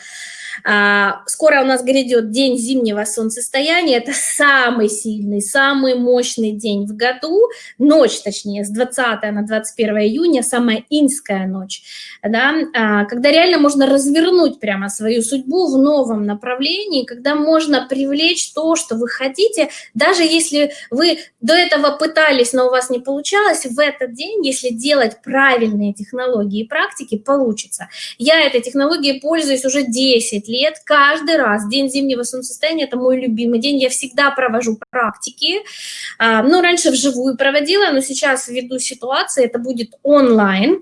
скоро у нас грядет день зимнего солнцестояния. Это самый сильный, самый мощный день в году. Ночь, точнее, с 20 на 21 июня, самая инская ночь. Да? А, когда реально можно развернуть прямо свою судьбу в новом направлении, когда можно привлечь то, что вы хотите, даже если вы до этого пытались, но у вас не получалось, в этот день, если делать правильные технологии и практики, получится. Я этой технологией пользуюсь уже 10 10 лет, каждый раз. День зимнего солнцестояния – это мой любимый день. Я всегда провожу практики. А, ну, раньше вживую проводила, но сейчас ввиду ситуации это будет онлайн.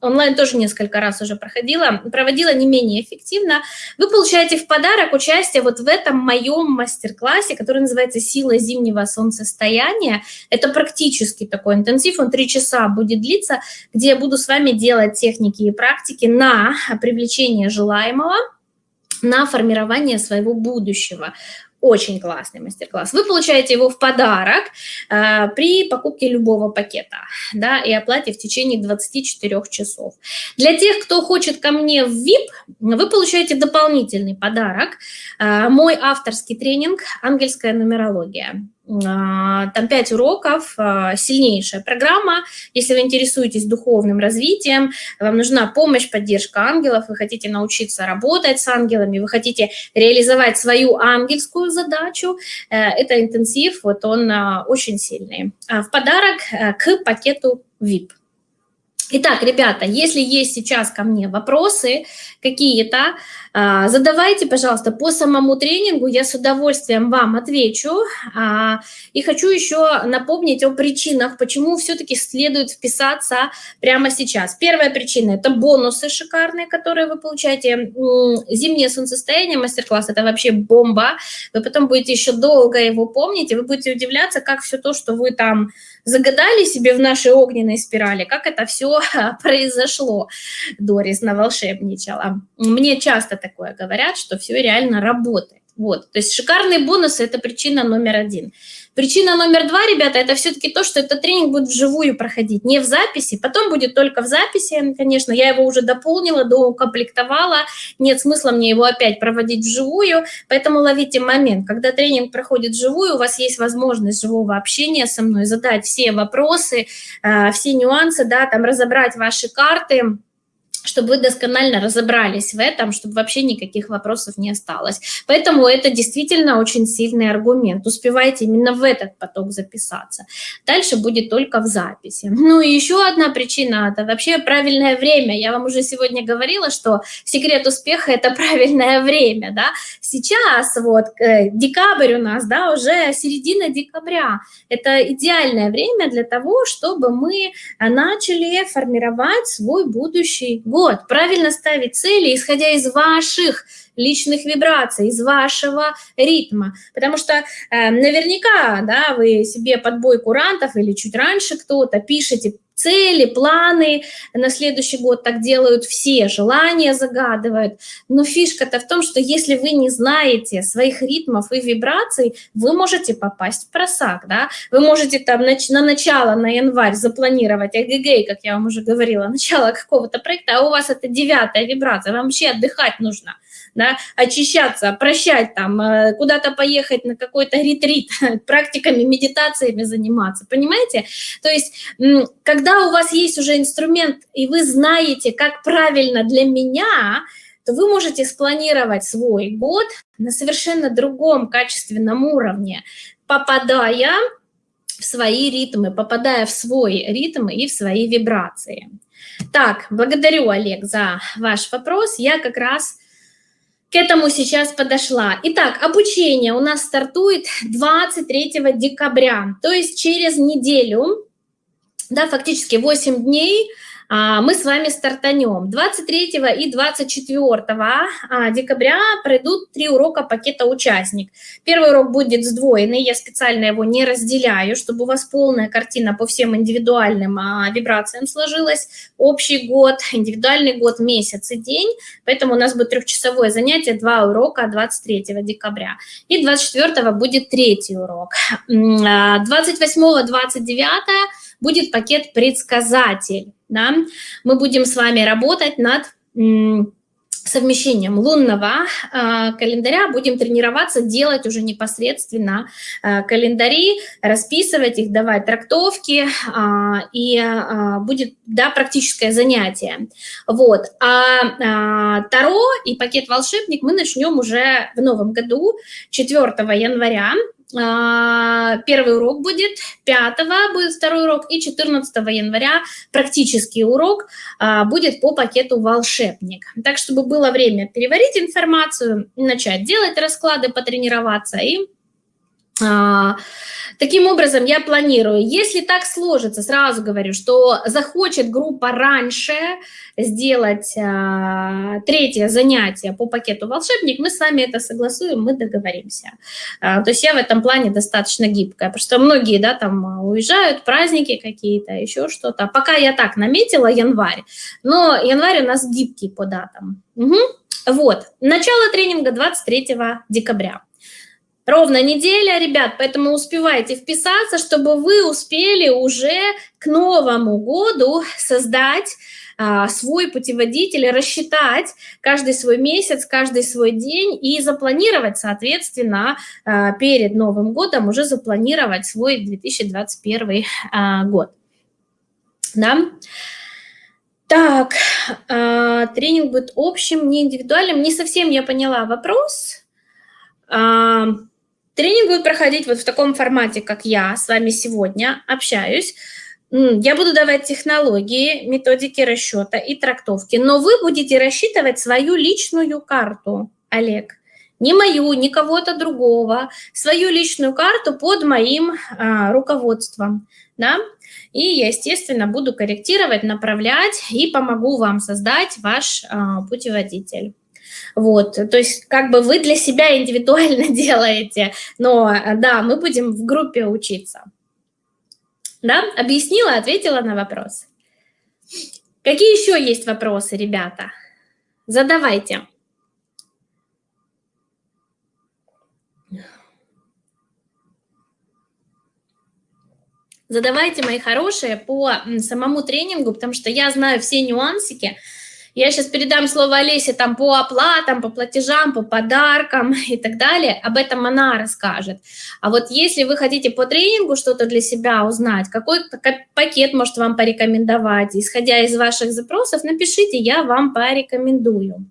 Онлайн тоже несколько раз уже проходила, проводила не менее эффективно. Вы получаете в подарок участие вот в этом моем мастер-классе, который называется «Сила зимнего солнцестояния». Это практически такой интенсив, он три часа будет длиться, где я буду с вами делать техники и практики на привлечение желаемого, на формирование своего будущего. Очень классный мастер-класс. Вы получаете его в подарок э, при покупке любого пакета да, и оплате в течение 24 часов. Для тех, кто хочет ко мне в VIP, вы получаете дополнительный подарок. Э, мой авторский тренинг «Ангельская нумерология». А, там 5 уроков, а, сильнейшая программа. Если вы интересуетесь духовным развитием, вам нужна помощь, поддержка ангелов, вы хотите научиться работать с ангелами, вы хотите реализовать свою ангельскую задачу, э, это интенсив, вот он а, очень сильный. В подарок э, к пакету VIP. Итак, ребята, если есть сейчас ко мне вопросы какие-то, а, задавайте, пожалуйста, по самому тренингу, я с удовольствием вам отвечу. А, и хочу еще напомнить о причинах, почему все-таки следует вписаться прямо сейчас. Первая причина – это бонусы шикарные, которые вы получаете. Зимнее солнцестояние, мастер-класс – это вообще бомба. Вы потом будете еще долго его помнить, и вы будете удивляться, как все то, что вы там загадали себе в нашей огненной спирали, как это все <laughs> произошло. Дорис наволшебничала. Мне часто такое говорят, что все реально работает. Вот, то есть шикарные бонусы – это причина номер один. Причина номер два, ребята, это все-таки то, что этот тренинг будет вживую проходить, не в записи, потом будет только в записи, конечно, я его уже дополнила, доукомплектовала, нет смысла мне его опять проводить вживую, поэтому ловите момент, когда тренинг проходит вживую, у вас есть возможность живого общения со мной, задать все вопросы, э, все нюансы, да, там разобрать ваши карты, чтобы вы досконально разобрались в этом, чтобы вообще никаких вопросов не осталось. Поэтому это действительно очень сильный аргумент. Успевайте именно в этот поток записаться. Дальше будет только в записи. Ну и еще одна причина – это вообще правильное время. Я вам уже сегодня говорила, что секрет успеха – это <laughs> правильное время. Да? Сейчас вот э, декабрь у нас, да, уже середина декабря. Это идеальное время для того, чтобы мы начали формировать свой будущий год. Правильно ставить цели, исходя из ваших личных вибраций, из вашего ритма. Потому что э, наверняка да, вы себе подбой курантов или чуть раньше кто-то пишете цели, планы на следующий год, так делают все, желания загадывают. Но фишка-то в том, что если вы не знаете своих ритмов и вибраций, вы можете попасть в просак, да? Вы можете там на, на начало, на январь запланировать эгегей, как я вам уже говорила, начало какого-то проекта, а у вас это девятая вибрация, вам вообще отдыхать нужно да, очищаться, прощать там, э, куда-то поехать на какой-то ретрит, <laughs> практиками, медитациями заниматься, понимаете? То есть, когда у вас есть уже инструмент, и вы знаете, как правильно для меня, то вы можете спланировать свой год на совершенно другом качественном уровне, попадая в свои ритмы, попадая в свой ритм и в свои вибрации. Так, благодарю, Олег, за ваш вопрос. Я как раз к этому сейчас подошла. Итак, обучение у нас стартует 23 декабря, то есть через неделю, да, фактически 8 дней – а, мы с вами стартанем. 23 и 24 а, декабря пройдут три урока пакета «Участник». Первый урок будет сдвоенный, я специально его не разделяю, чтобы у вас полная картина по всем индивидуальным а, вибрациям сложилась. Общий год, индивидуальный год, месяц и день, поэтому у нас будет трехчасовое занятие, два урока 23 декабря. И 24 будет третий урок. 28-29 будет пакет «Предсказатель» да, мы будем с вами работать над совмещением лунного э, календаря, будем тренироваться, делать уже непосредственно э, календари, расписывать их, давать трактовки, э, и э, будет, да, практическое занятие. Вот. А э, Таро и пакет «Волшебник» мы начнем уже в новом году, 4 января, первый урок будет, 5 будет второй урок, и 14 января практический урок а, будет по пакету «Волшебник». Так, чтобы было время переварить информацию, начать делать расклады, потренироваться и а, таким образом, я планирую, если так сложится, сразу говорю, что захочет группа раньше сделать а, третье занятие по пакету «Волшебник», мы с вами это согласуем, мы договоримся. А, то есть я в этом плане достаточно гибкая, потому что многие, да, там уезжают, праздники какие-то, еще что-то. Пока я так наметила январь, но январь у нас гибкий по датам. Угу. Вот, начало тренинга 23 декабря. Ровно неделя, ребят, поэтому успевайте вписаться, чтобы вы успели уже к Новому году создать а, свой путеводитель, рассчитать каждый свой месяц, каждый свой день и запланировать, соответственно, а, перед Новым годом уже запланировать свой 2021 а, год. Да? Так, тренинг будет общим, не индивидуальным. Не совсем я поняла вопрос. Тренинг будет проходить вот в таком формате, как я с вами сегодня общаюсь. Я буду давать технологии, методики расчета и трактовки, но вы будете рассчитывать свою личную карту, Олег. Не мою, не кого-то другого, свою личную карту под моим а, руководством. Да? И я, естественно, буду корректировать, направлять и помогу вам создать ваш а, путеводитель. Вот, то есть как бы вы для себя индивидуально <laughs> делаете, но да, мы будем в группе учиться. Да? Объяснила, ответила на вопрос. Какие еще есть вопросы, ребята? Задавайте. Задавайте, мои хорошие, по самому тренингу, потому что я знаю все нюансики, я сейчас передам слово Олесе там по оплатам, по платежам, по подаркам <laughs> и так далее. Об этом она расскажет. А вот если вы хотите по тренингу что-то для себя узнать, какой пакет может вам порекомендовать, исходя из ваших запросов, напишите, я вам порекомендую.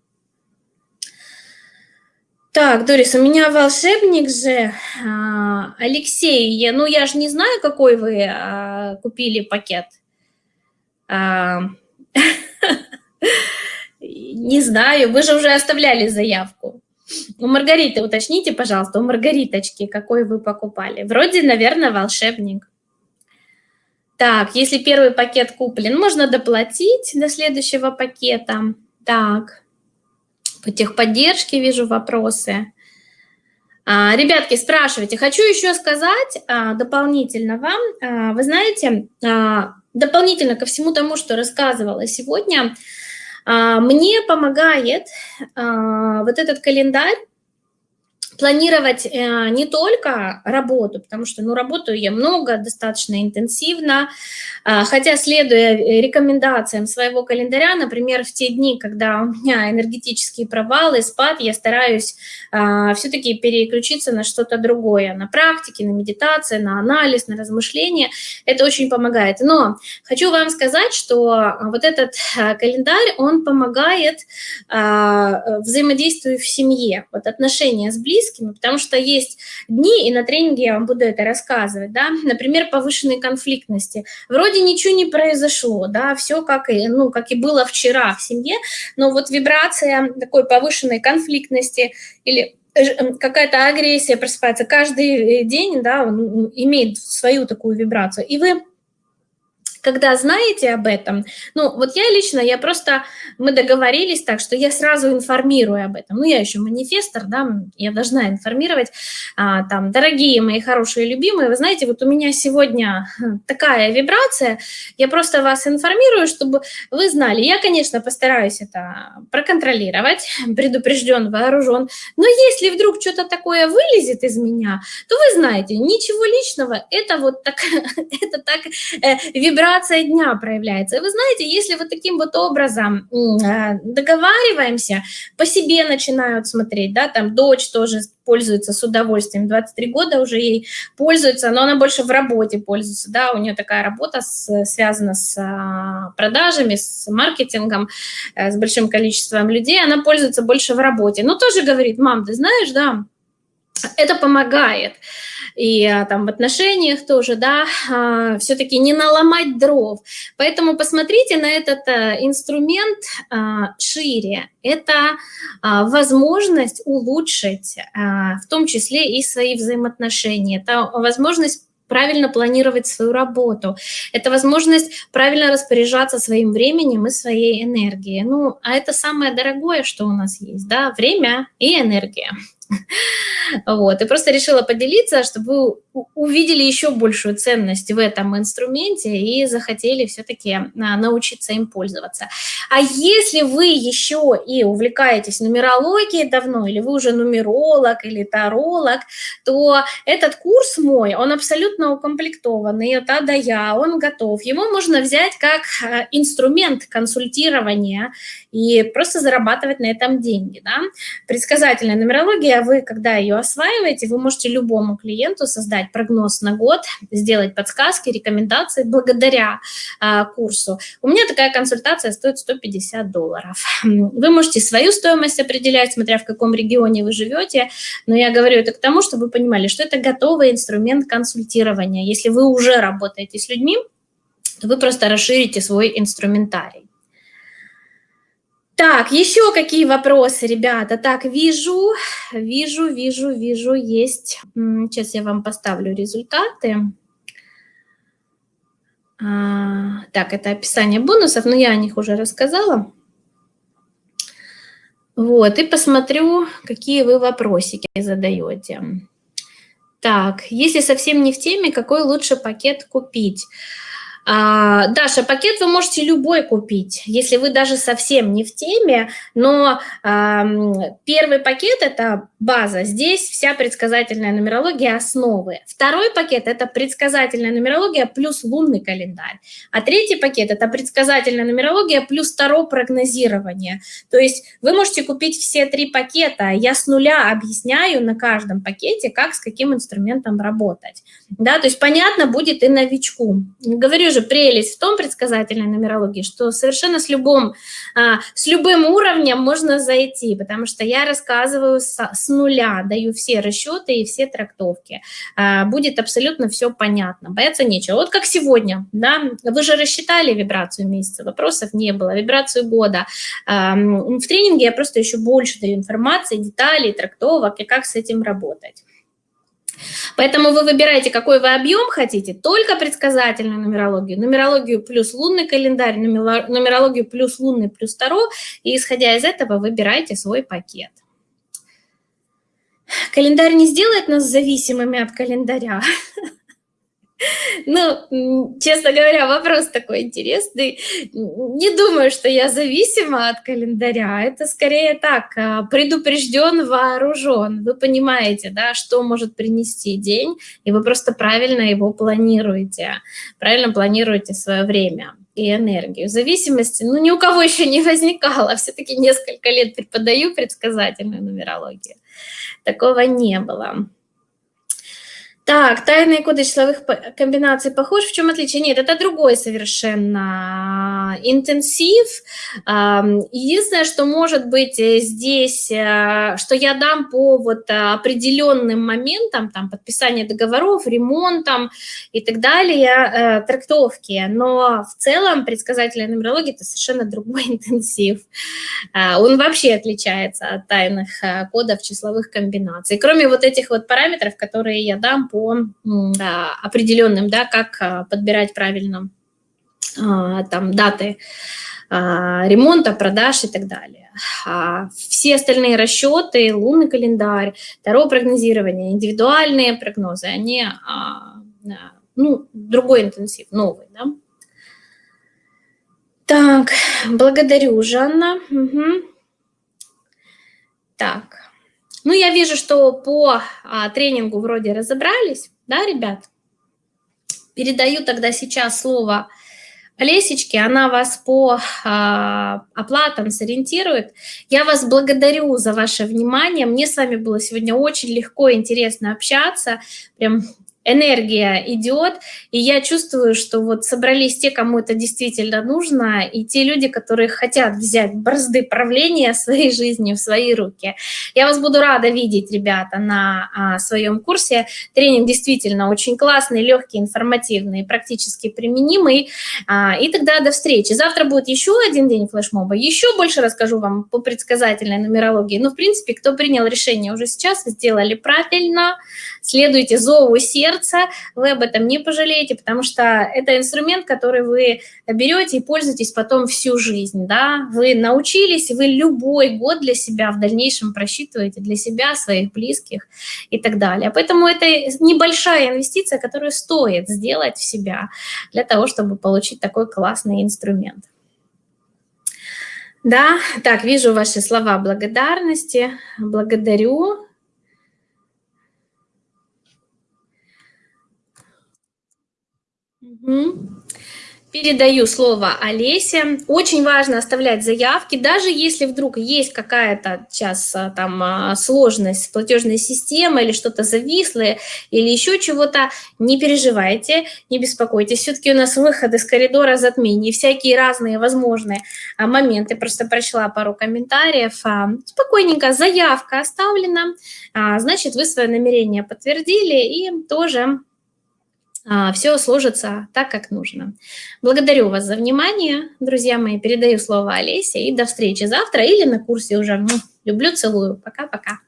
Так, Дорис, у меня волшебник же. А, Алексей, я, ну я же не знаю, какой вы а, купили пакет. <laughs> Не знаю, вы же уже оставляли заявку. У Маргариты уточните, пожалуйста, у Маргариточки, какой вы покупали. Вроде, наверное, волшебник. Так, если первый пакет куплен, можно доплатить до следующего пакета. Так, по техподдержке вижу вопросы. А, ребятки, спрашивайте. Хочу еще сказать а, дополнительно вам. А, вы знаете, а, дополнительно ко всему тому, что рассказывала сегодня, мне помогает а, вот этот календарь планировать э, не только работу, потому что, ну, работаю я много, достаточно интенсивно, а, хотя, следуя рекомендациям своего календаря, например, в те дни, когда у меня энергетические провалы, спад, я стараюсь а, все-таки переключиться на что-то другое, на практике, на медитации, на анализ, на размышления. Это очень помогает. Но хочу вам сказать, что вот этот а, календарь, он помогает взаимодействию в семье, вот отношения с близкими, близкими, потому что есть дни, и на тренинге я вам буду это рассказывать, да, например, повышенной конфликтности. Вроде ничего не произошло, да, все как и, ну, как и было вчера в семье, но вот вибрация такой повышенной конфликтности или э, какая-то агрессия просыпается каждый день, да, имеет свою такую вибрацию, и вы когда знаете об этом, ну, вот я лично, я просто, мы договорились так, что я сразу информирую об этом. Ну, я еще манифестор, да, я должна информировать, а, там, дорогие мои хорошие любимые, вы знаете, вот у меня сегодня хм, такая вибрация, я просто вас информирую, чтобы вы знали. Я, конечно, постараюсь это проконтролировать, <laughs> предупрежден, вооружен, но если вдруг что-то такое вылезет из меня, то вы знаете, ничего личного, это вот так, <laughs> это так э, вибрация вибрация дня проявляется. И вы знаете, если вот таким вот образом э, договариваемся, по себе начинают смотреть, да, там дочь тоже пользуется с удовольствием, 23 года уже ей пользуется, но она больше в работе пользуется, да, у нее такая работа с, связана с а, продажами, с маркетингом, э, с большим количеством людей, она пользуется больше в работе, но тоже говорит, мам, ты знаешь, да, это помогает и а, там в отношениях тоже, да, а, все-таки не наломать дров. Поэтому посмотрите на этот а, инструмент шире. Это возможность улучшить, в том числе и свои взаимоотношения. Это возможность правильно планировать свою работу. Это возможность правильно распоряжаться своим временем и своей энергией. Ну, а это самое дорогое, что у нас есть, да, время и энергия. Вот, и просто решила поделиться, чтобы вы увидели еще большую ценность в этом инструменте и захотели все-таки а, научиться им пользоваться. А если вы еще и увлекаетесь нумерологией давно, или вы уже нумеролог или таролог, то этот курс мой, он абсолютно укомплектованный от А до Я, он готов. Его можно взять как а, инструмент консультирования и просто зарабатывать на этом деньги. Да? Предсказательная нумерология, вы, когда ее осваиваете, вы можете любому клиенту создать прогноз на год, сделать подсказки, рекомендации благодаря а, курсу. У меня такая консультация стоит 150 долларов. Вы можете свою стоимость определять, смотря в каком регионе вы живете, но я говорю это к тому, чтобы вы понимали, что это готовый инструмент консультирования. Если вы уже работаете с людьми, то вы просто расширите свой инструментарий. Так, еще какие вопросы, ребята? Так, вижу, вижу, вижу, вижу, есть. Сейчас я вам поставлю результаты. А, так, это описание бонусов, но я о них уже рассказала. Вот, и посмотрю, какие вы вопросики задаете. Так, если совсем не в теме, какой лучше пакет купить? А, Даша, пакет вы можете любой купить, если вы даже совсем не в теме, но а, первый пакет – это база, здесь вся предсказательная нумерология основы. Второй пакет – это предсказательная нумерология плюс лунный календарь. А третий пакет – это предсказательная нумерология плюс второе прогнозирование. То есть вы можете купить все три пакета, я с нуля объясняю на каждом пакете, как с каким инструментом работать. Да, то есть понятно будет и новичку. Говорю же, прелесть в том предсказательной нумерологии, что совершенно с любым, а, с любым уровнем можно зайти, потому что я рассказываю с, с нуля, даю все расчеты и все трактовки. А, будет абсолютно все понятно, бояться нечего. Вот как сегодня, да, вы же рассчитали вибрацию месяца, вопросов не было, вибрацию года. А, в тренинге я просто еще больше даю информации, деталей, трактовок и как с этим работать. Поэтому вы выбираете, какой вы объем хотите, только предсказательную нумерологию, нумерологию плюс лунный календарь, нумерологию плюс лунный плюс Таро, и исходя из этого выбирайте свой пакет. Календарь не сделает нас зависимыми от календаря. <laughs> Ну, честно говоря, вопрос такой интересный. Не думаю, что я зависима от календаря. Это скорее так, а, предупрежден, вооружен. Вы понимаете, да, что может принести день, и вы просто правильно его планируете. Правильно планируете свое время и энергию. Зависимости, ну, ни у кого еще не возникало. Все-таки несколько лет преподаю предсказательную нумерологию. Такого не было. Так, тайные коды числовых комбинаций похож. В чем отличие? Нет, это другой совершенно интенсив. Единственное, что может быть э, здесь, э, что я дам по вот определенным моментам, там, подписание договоров, ремонтом и так далее, э, трактовки. Но в целом предсказательная нумерология – это совершенно другой <laughs> интенсив. А, он вообще отличается от тайных кодов числовых комбинаций. Кроме вот этих вот параметров, которые я дам по определенным, да, как а, подбирать правильно а, там даты а, ремонта, продаж и так далее. Все остальные расчеты, лунный календарь, второе прогнозирование, индивидуальные прогнозы, они, ну, другой интенсив, новый, да. Так, благодарю, Жанна. Угу. Так, ну, я вижу, что по а, тренингу вроде разобрались, да, ребят? Передаю тогда сейчас слово Олесечке, она вас по а, оплатам сориентирует. Я вас благодарю за ваше внимание. Мне с вами было сегодня очень легко и интересно общаться. Прям энергия идет, и я чувствую, что вот собрались те, кому это действительно нужно, и те люди, которые хотят взять бразды правления своей жизни в свои руки. Я вас буду рада видеть, ребята, на а, своем курсе. Тренинг действительно очень классный, легкий, информативный, практически применимый. А, и тогда до встречи. Завтра будет еще один день флешмоба, еще больше расскажу вам по предсказательной нумерологии. Но, в принципе, кто принял решение уже сейчас, сделали правильно, следуйте зову сердца, сердца, вы об этом не пожалеете, потому что это инструмент, который вы берете и пользуетесь потом всю жизнь, да, вы научились, вы любой год для себя в дальнейшем просчитываете, для себя, своих близких и так далее. Поэтому это небольшая инвестиция, которую стоит сделать в себя для того, чтобы получить такой классный инструмент. Да, так, вижу ваши слова благодарности. Благодарю. Передаю слово Олесе. Очень важно оставлять заявки, даже если вдруг есть какая-то сейчас а, там а, сложность с платежной системой или что-то зависло, или еще чего-то, не переживайте, не беспокойтесь. Все-таки у нас выход из коридора затмений, всякие разные возможные а, моменты. Просто прочла пару комментариев. Спокойненько, заявка оставлена, значит, вы свое намерение подтвердили и тоже все сложится так, как нужно. Благодарю вас за внимание, друзья мои. Передаю слово Олесе и до встречи завтра или на курсе уже. Люблю, целую. Пока-пока.